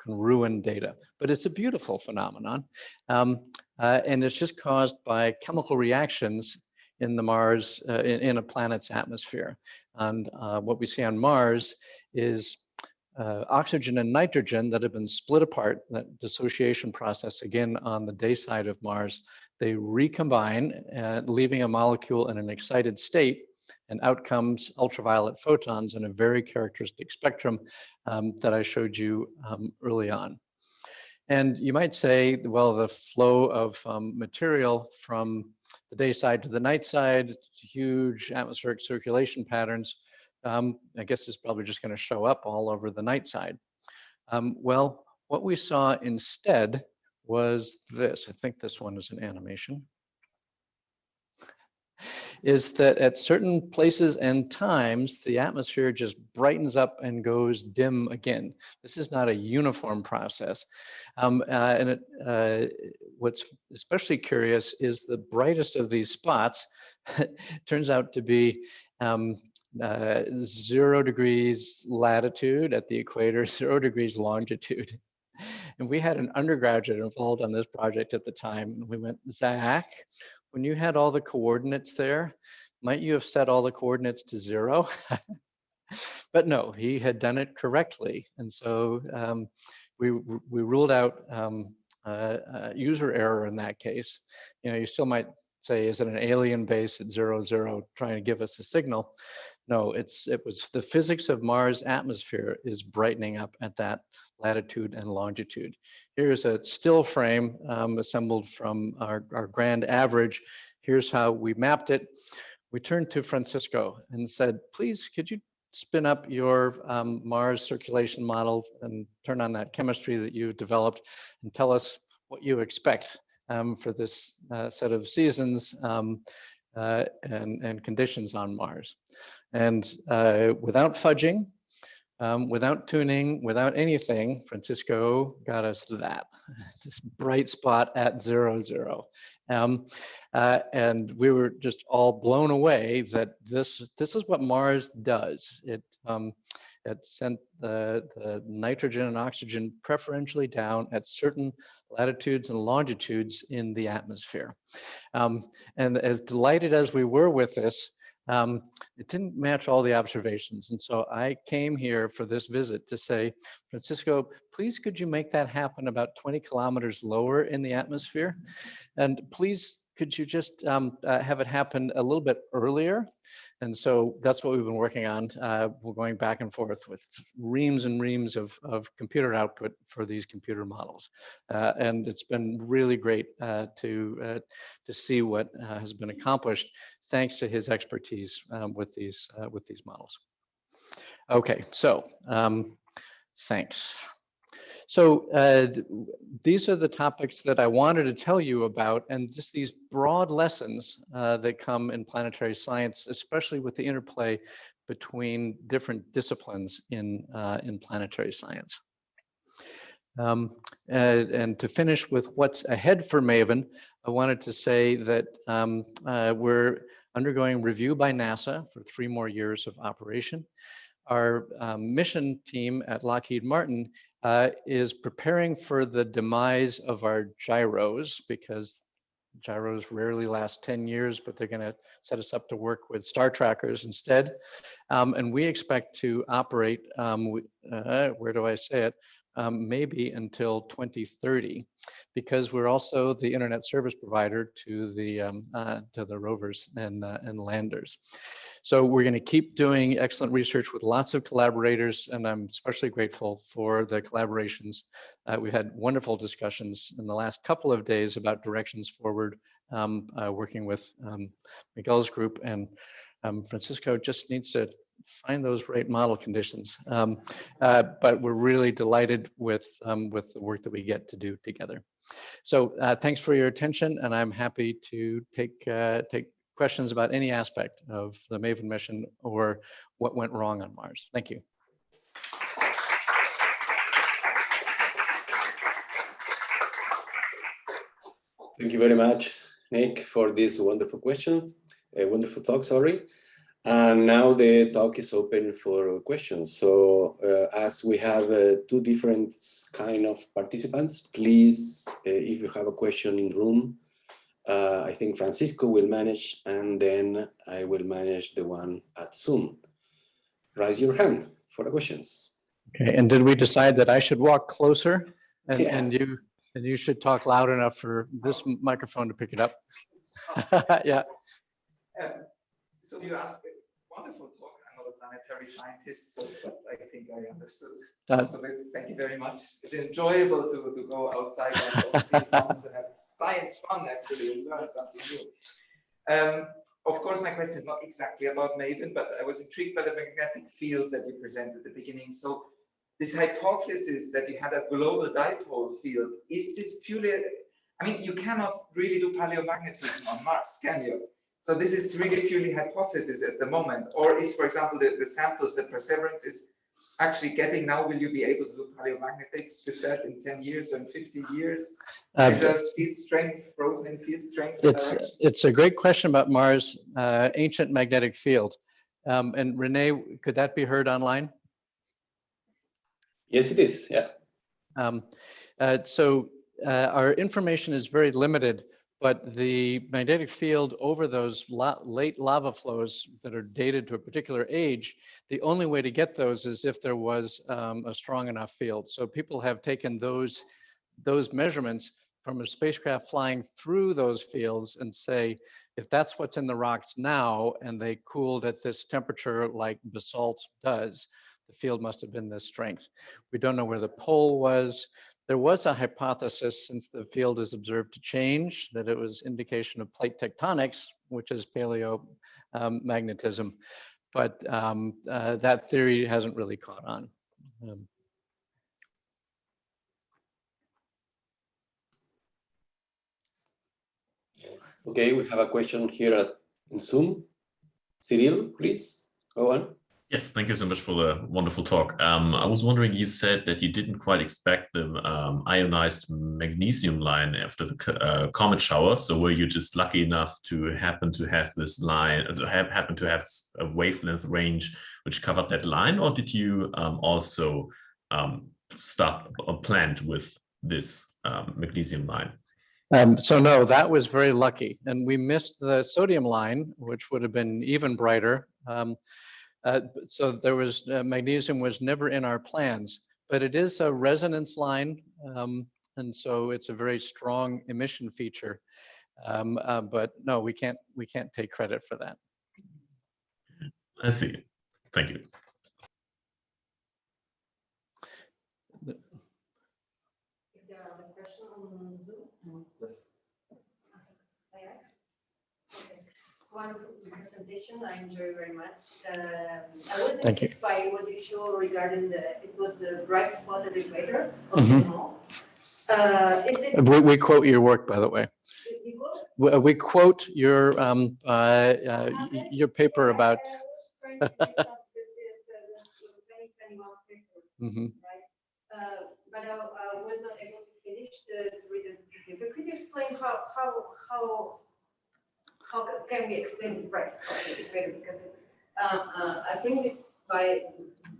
can ruin data. But it's a beautiful phenomenon, um, uh, and it's just caused by chemical reactions in the Mars uh, in, in, a planet's atmosphere. And uh, what we see on Mars is uh, oxygen and nitrogen that have been split apart, that dissociation process again on the day side of Mars, they recombine, uh, leaving a molecule in an excited state and out comes ultraviolet photons in a very characteristic spectrum um, that I showed you um, early on. And you might say, well, the flow of um, material from the day side to the night side, huge atmospheric circulation patterns, um, I guess it's probably just going to show up all over the night side. Um, well, what we saw instead was this. I think this one is an animation. Is that at certain places and times, the atmosphere just brightens up and goes dim again. This is not a uniform process. Um, uh, and it, uh, what's especially curious is the brightest of these spots turns out to be um, uh, zero degrees latitude at the equator, zero degrees longitude. And we had an undergraduate involved on this project at the time. And we went, Zach, when you had all the coordinates there, might you have set all the coordinates to zero? but no, he had done it correctly. And so um, we, we ruled out um, uh, uh, user error in that case. You know, you still might say, is it an alien base at zero, zero trying to give us a signal? No, it's it was the physics of Mars atmosphere is brightening up at that latitude and longitude. Here's a still frame um, assembled from our, our grand average. Here's how we mapped it. We turned to Francisco and said, please, could you spin up your um, Mars circulation model and turn on that chemistry that you developed and tell us what you expect um, for this uh, set of seasons um, uh, and, and conditions on Mars. And uh, without fudging, um, without tuning, without anything, Francisco got us that, this bright spot at zero, zero. Um, uh, and we were just all blown away that this, this is what Mars does. It, um, it sent the, the nitrogen and oxygen preferentially down at certain latitudes and longitudes in the atmosphere. Um, and as delighted as we were with this, um, it didn't match all the observations. And so I came here for this visit to say, Francisco, please could you make that happen about 20 kilometers lower in the atmosphere? And please, could you just um, uh, have it happen a little bit earlier? And so that's what we've been working on. Uh, we're going back and forth with reams and reams of, of computer output for these computer models. Uh, and it's been really great uh, to, uh, to see what uh, has been accomplished thanks to his expertise um, with, these, uh, with these models. Okay, so um, thanks. So uh, th- these are the topics that I wanted to tell you about and just these broad lessons uh, that come in planetary science, especially with the interplay between different disciplines in, uh, in planetary science. Um, and, and to finish with what's ahead for MAVEN, I wanted to say that um, uh, we're undergoing review by NASA for three more years of operation. Our um, mission team at Lockheed Martin uh, is preparing for the demise of our gyros because gyros rarely last 10 years, but they're going to set us up to work with star trackers instead. Um, and we expect to operate, um, uh, where do I say it, um, maybe until 2030, because we're also the internet service provider to the um, uh, to the rovers and uh, and landers. So we're going to keep doing excellent research with lots of collaborators, and I'm especially grateful for the collaborations. Uh, we've had wonderful discussions in the last couple of days about directions forward, um, uh, working with um, Miguel's group, and um, Francisco just needs to find those right model conditions. Um, uh, but we're really delighted with, um, with the work that we get to do together. So uh, thanks for your attention, and I'm happy to take, uh, take questions about any aspect of the MAVEN mission or what went wrong on Mars. Thank you. Thank you very much, Nick, for this wonderful question, a wonderful talk, sorry. And now the talk is open for questions. So uh, as we have uh, two different kind of participants, please, uh, if you have a question in the room, uh, I think Francisco will manage and then I will manage the one at Zoom. Raise your hand for the questions. Okay, and did we decide that I should walk closer and, Yeah. and you and you should talk loud enough for this microphone to pick it up? yeah. So you asked a wonderful talk. I'm not a planetary scientist, so I think I understood Uh, most of it. Thank you very much. It's enjoyable to, to go outside and have science fun actually and learn something new. Um, of course, my question is not exactly about Maven, but I was intrigued by the magnetic field that you presented at the beginning. So this hypothesis that you had a global dipole field, is this purely, I mean, you cannot really do paleomagnetism on Mars, can you? So this is really purely hypothesis at the moment, or is, for example, the, the samples that Perseverance is actually getting now, will you be able to do paleomagnetics with that in 10 years or in 50 years? uh, Measures field strength, frozen in field strength. it's direction? it's a great question about Mars, uh, ancient magnetic field. Um, and Renee, could that be heard online? Yes, it is, yeah. Um, uh, so uh, our information is very limited, but the magnetic field over those la late lava flows that are dated to a particular age, the only way to get those is if there was um, a strong enough field. So people have taken those those measurements from a spacecraft flying through those fields and say, if that's what's in the rocks now, and they cooled at this temperature like basalt does, the field must have been this strength. We don't know where the pole was. There was a hypothesis, since the field is observed to change, that it was indication of plate tectonics, which is paleomagnetism. But um, uh, that theory hasn't really caught on. Um, Okay, we have a question here at in Zoom. Cyril, please, go on. Yes, thank you so much for the wonderful talk. Um, I was wondering, you said that you didn't quite expect the um, ionized magnesium line after the uh, comet shower. So were you just lucky enough to happen to have this line, to have, happen to have a wavelength range which covered that line, or did you um, also um, start or planned with this um, magnesium line? Um, so no, that was very lucky. And we missed the sodium line, which would have been even brighter. Um, uh, so there was, uh, magnesium was never in our plans, but it is a resonance line. Um, and so it's a very strong emission feature. Um, uh, but no, we can't, we can't take credit for that. I see. Thank you. If there are other questions on Zoom? No. Okay. Wonderful presentation. I enjoy very much. Um, I was Thank you. intrigued by what you showed regarding the, it was the bright spot at the equator of the Mhm. mall. Uh, is it, We, we quote your work, by the way. you go? We, we quote your, um, uh, uh, your paper about, I was trying to finish up with this, uh, the 2021 paper, right? Uh, But I I was not able to finish the, to read the paper. Could you explain how, how, how, how can we explain the bright spot at? Because uh, uh, I think it's by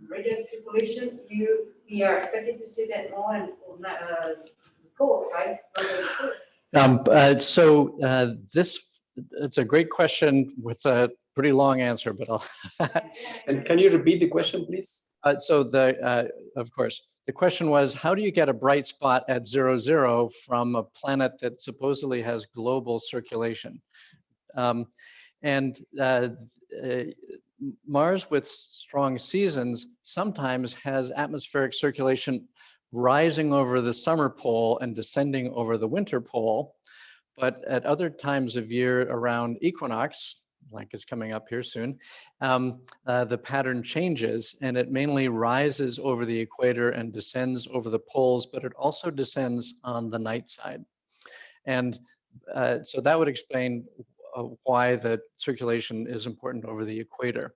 radio circulation, you, we are expected to see that more and, uh, pole, right? Not the equator. Um, uh, so, uh, this, it's a great question with a pretty long answer, but I'll, And can you repeat the question, please? Uh, so the, uh, of course, the question was, how do you get a bright spot at zero, zero from a planet that supposedly has global circulation? Um, and uh, uh, Mars with strong seasons sometimes has atmospheric circulation rising over the summer pole and descending over the winter pole. But at other times of year around equinox, like is coming up here soon, um, uh, the pattern changes and it mainly rises over the equator and descends over the poles, but it also descends on the night side. And uh, so that would explain why the circulation is important over the equator.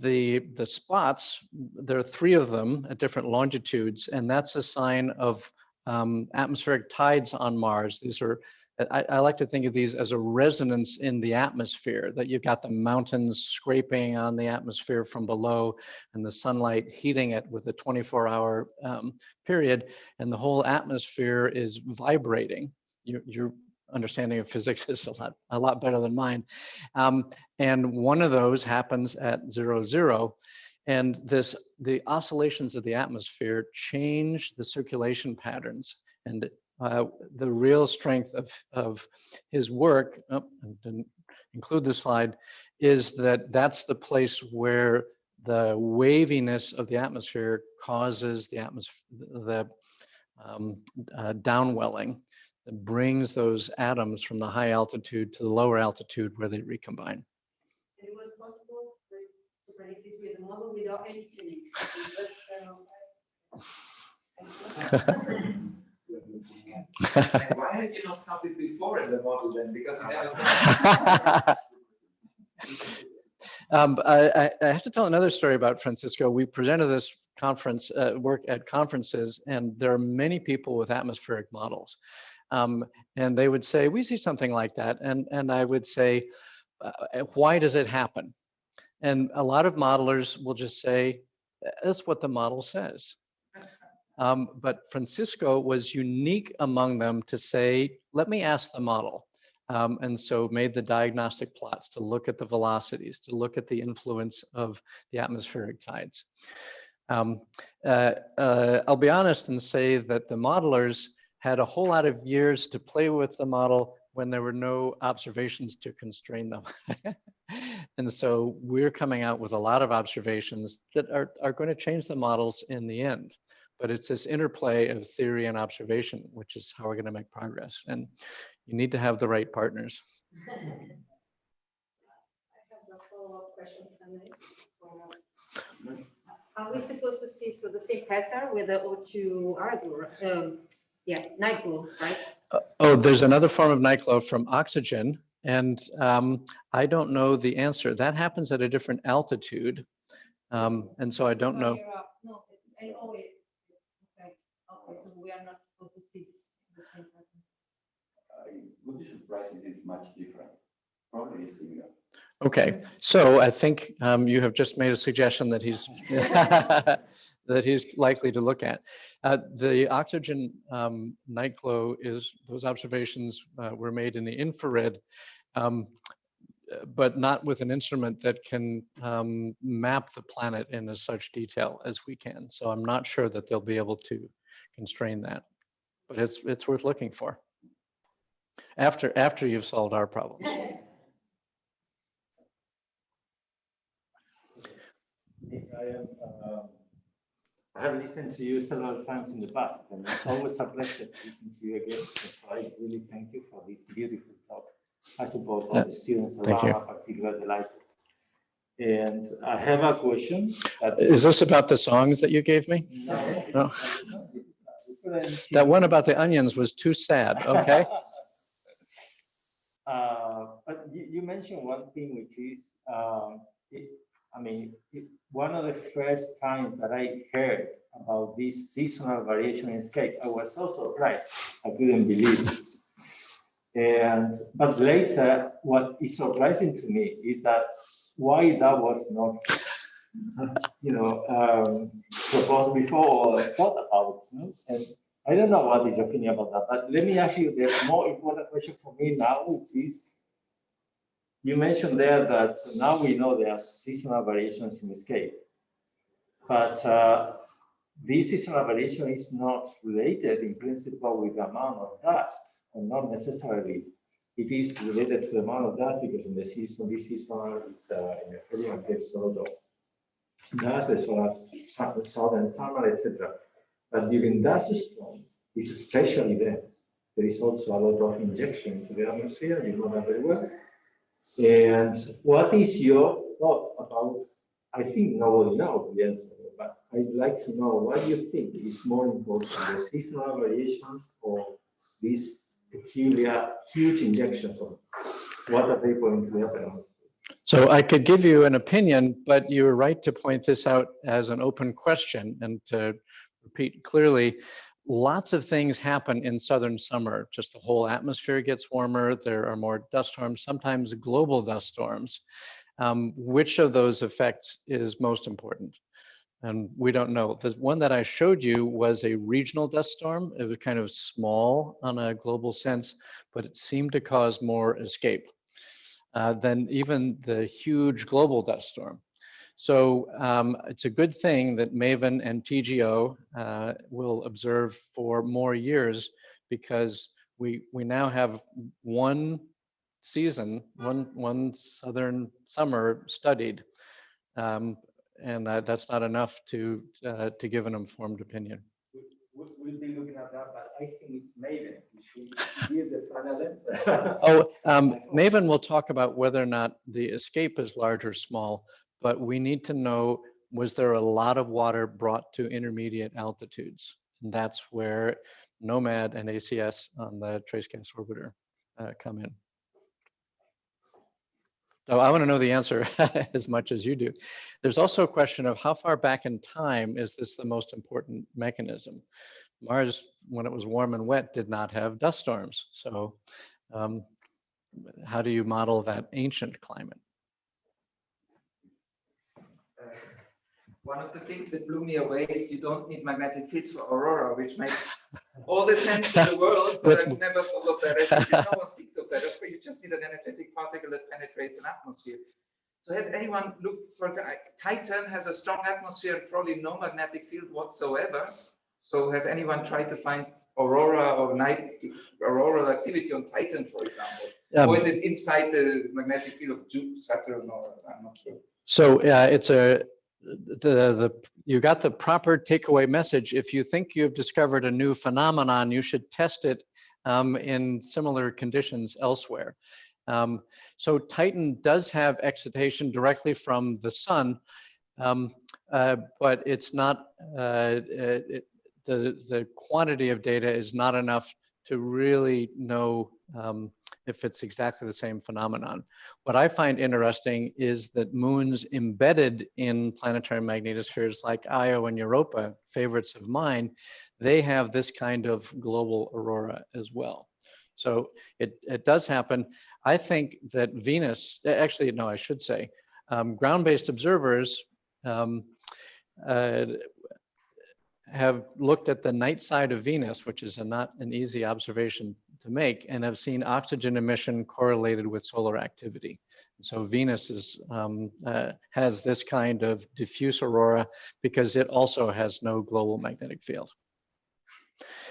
The, the spots, there are three of them at different longitudes, and that's a sign of um, atmospheric tides on Mars. These are I, I like to think of these as a resonance in the atmosphere, that you've got the mountains scraping on the atmosphere from below and the sunlight heating it with a 24 hour um, period, and the whole atmosphere is vibrating. Your, your understanding of physics is a lot, a lot better than mine. Um, and one of those happens at zero, zero. And this, the oscillations of the atmosphere change the circulation patterns. And uh, the real strength of, of his work, oh, didn't include this slide, is that that's the place where the waviness of the atmosphere causes the atmosphere, the um, uh, downwelling that brings those atoms from the high altitude to the lower altitude where they recombine. And it was possible to predict this with a model without any tuning. It was, And why had you not counted before in the model then? Because Um, I, I- I have to tell another story about Francisco. We presented this conference, uh, work at conferences, and there are many people with atmospheric models. Um, and they would say, we see something like that. And, and I would say, uh, why does it happen? And a lot of modelers will just say, that's what the model says. Um, but Francisco was unique among them to say, let me ask the model. Um, and so made the diagnostic plots to look at the velocities, to look at the influence of the atmospheric tides. Um, uh, uh, I'll be honest and say that the modelers had a whole lot of years to play with the model when there were no observations to constrain them. and so we're coming out with a lot of observations that are, are going to change the models in the end. But it's this interplay of theory and observation, which is how we're going to make progress. And you need to have the right partners. I have a follow-up question, Are we supposed to see, so the same pattern with the O2 Argo, um, yeah, night glow, right? Uh, Oh, there's another form of night glow from oxygen. And um, I don't know the answer. That happens at a different altitude. Um, and so I don't know. Higher up. No, I know. Okay, okay, so we are not supposed to see this- the same pattern. I would be surprised if it's much different. Probably similar. Okay, so I think um, you have just made a suggestion that he's that he's likely to look at. Uh, the oxygen um, night glow is those observations uh, were made in the infrared, um, but not with an instrument that can um, map the planet in as such detail as we can. So I'm not sure that they'll be able to constrain that, but it's it's worth looking for. After after you've solved our problems. I am, um, I have listened to you several times in the past, and it's always a pleasure to listen to you again. So I really thank you for this beautiful talk. I suppose all the students thank around are particularly delighted. And I have a question. Is this about the songs that you gave me? No. No. That one about the onions was too sad, okay? Uh, But you, you mentioned one thing, which is, um, it, I mean, it, one of the first times that I heard about this seasonal variation in scape, I was so surprised. I couldn't believe it. And, but later, what is surprising to me is that why that was not, you know, um, proposed before or thought about. know? And I don't know what is your opinion about that, but let me ask you the more important question for me now, which is, you mentioned there that now we know there are seasonal variations in the scale. But uh, this seasonal variation is not related in principle with the amount of dust, and not necessarily. It is related to the amount of dust because in the season, this season is uh, in the Caribbean, there's a lot of dust, there's a lot southern summer, etc. But during dust storms, it's a special event. There is also a lot of injection into the atmosphere, you know that very well. And what is your thought about, I think nobody knows the answer, but I'd like to know what you think is more important, the seasonal variations or these peculiar huge injections of what are they going to happen? So I could give you an opinion, but you were right to point this out as an open question and to repeat clearly, lots of things happen in southern summer. Just the whole atmosphere gets warmer. There are more dust storms, sometimes global dust storms. Um, which of those effects is most important? And we don't know. The one that I showed you was a regional dust storm. It was kind of small on a global sense, but it seemed to cause more escape uh, than even the huge global dust storm. So um, it's a good thing that MAVEN and TGO uh, will observe for more years because we we now have one season, one one southern summer studied, um, and uh, that's not enough to uh, to give an informed opinion. We'll we'll be looking at that, but I think it's MAVEN. We should give the final answer. Oh, um, MAVEN will talk about whether or not the escape is large or small, but we need to know, was there a lot of water brought to intermediate altitudes? And that's where NOMAD and ACS on the Trace Gas Orbiter uh, come in. So I want to know the answer as much as you do. There's also a question of how far back in time is this the most important mechanism? Mars, when it was warm and wet, did not have dust storms. So um, how do you model that ancient climate? One of the things that blew me away is you don't need magnetic fields for aurora, which makes all the sense in the world, but I've never thought of that. as- No one thinks of that. Okay, You just need an energetic particle that penetrates an atmosphere. So has anyone looked, for Titan has a strong atmosphere and probably no magnetic field whatsoever. So has anyone tried to find aurora or night auroral activity on Titan, for example? Um, Or is it inside the magnetic field of Jupiter, Saturn, or I'm not sure. So uh, it's a, the, the, you got the proper takeaway message. If you think you've discovered a new phenomenon, you should test it um, in similar conditions elsewhere. Um, so Titan does have excitation directly from the sun, um, uh, but it's not, uh, it, the, the quantity of data is not enough to really know um, if it's exactly the same phenomenon. What I find interesting is that moons embedded in planetary magnetospheres like Io and Europa, favorites of mine, they have this kind of global aurora as well. So it, it does happen. I think that Venus, actually, no, I should say, um, ground-based observers um, uh, have looked at the night side of Venus, which is a not an easy observation to make, and have seen oxygen emission correlated with solar activity. So Venus is, um, uh, has this kind of diffuse aurora because it also has no global magnetic field.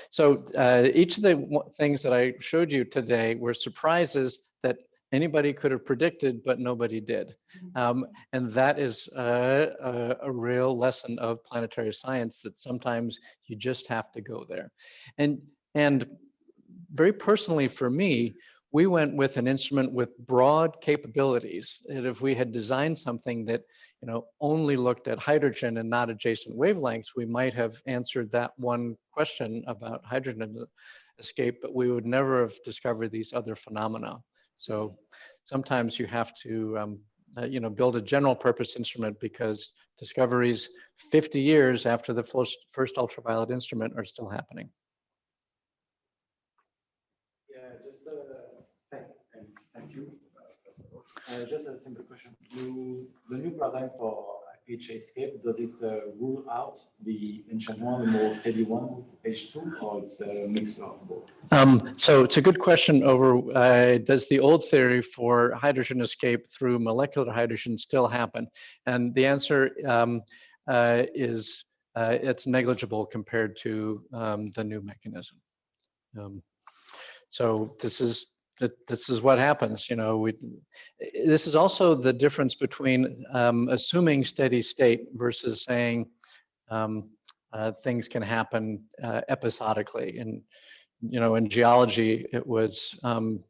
So uh, each of the things that I showed you today were surprises that anybody could have predicted, but nobody did. Um, and that is uh, a, a real lesson of planetary science that sometimes you just have to go there. And, and very personally for me, we went with an instrument with broad capabilities. And if we had designed something that, you know, only looked at hydrogen and not adjacent wavelengths, we might have answered that one question about hydrogen escape, but we would never have discovered these other phenomena. So sometimes you have to, um, uh, you know, build a general purpose instrument because discoveries 50 years after the first, first ultraviolet instrument are still happening. Yeah, just uh, thank, and thank you. uh, first of all. Uh, just a simple question. The new paradigm for PHA escape, does it uh, rule out the ancient one, the more steady one with H2, or it's a mix of both? Um, so it's a good question over, uh, does the old theory for hydrogen escape through molecular hydrogen still happen? And the answer um, uh, is uh, it's negligible compared to um, the new mechanism. Um, so this is that this is what happens, you know, we, this is also the difference between um, assuming steady state versus saying um, uh, things can happen uh, episodically. And, you know, in geology, it was, um,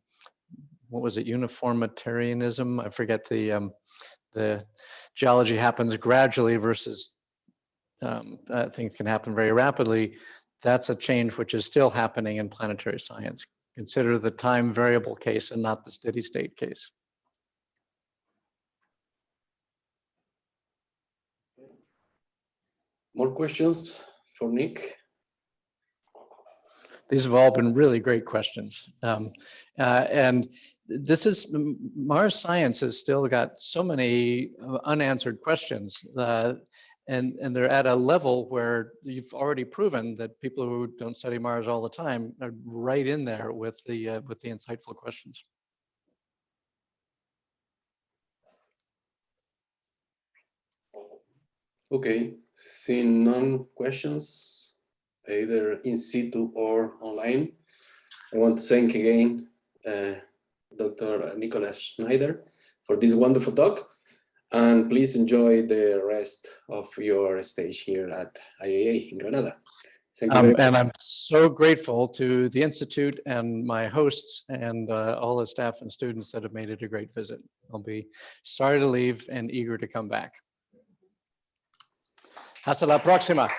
what was it, uniformitarianism? I forget the, um, the geology happens gradually versus um, uh, things can happen very rapidly. That's a change which is still happening in planetary science. Consider the time variable case and not the steady state case. More questions for Nick? These have all been really great questions. Um, uh, and this is, Mars science has still got so many uh, unanswered questions. Uh, and, and they're at a level where you've already proven that people who don't study Mars all the time are right in there with the, uh, with the insightful questions. Okay, seeing none questions, either in situ or online. I want to thank again uh, Dr. Nicholas Schneider for this wonderful talk. And please enjoy the rest of your stage here at IAA in Granada. Thank you Um, and I'm so grateful to the Institute and my hosts and uh, all the staff and students that have made it a great visit. I'll be sorry to leave and eager to come back. Hasta la próxima.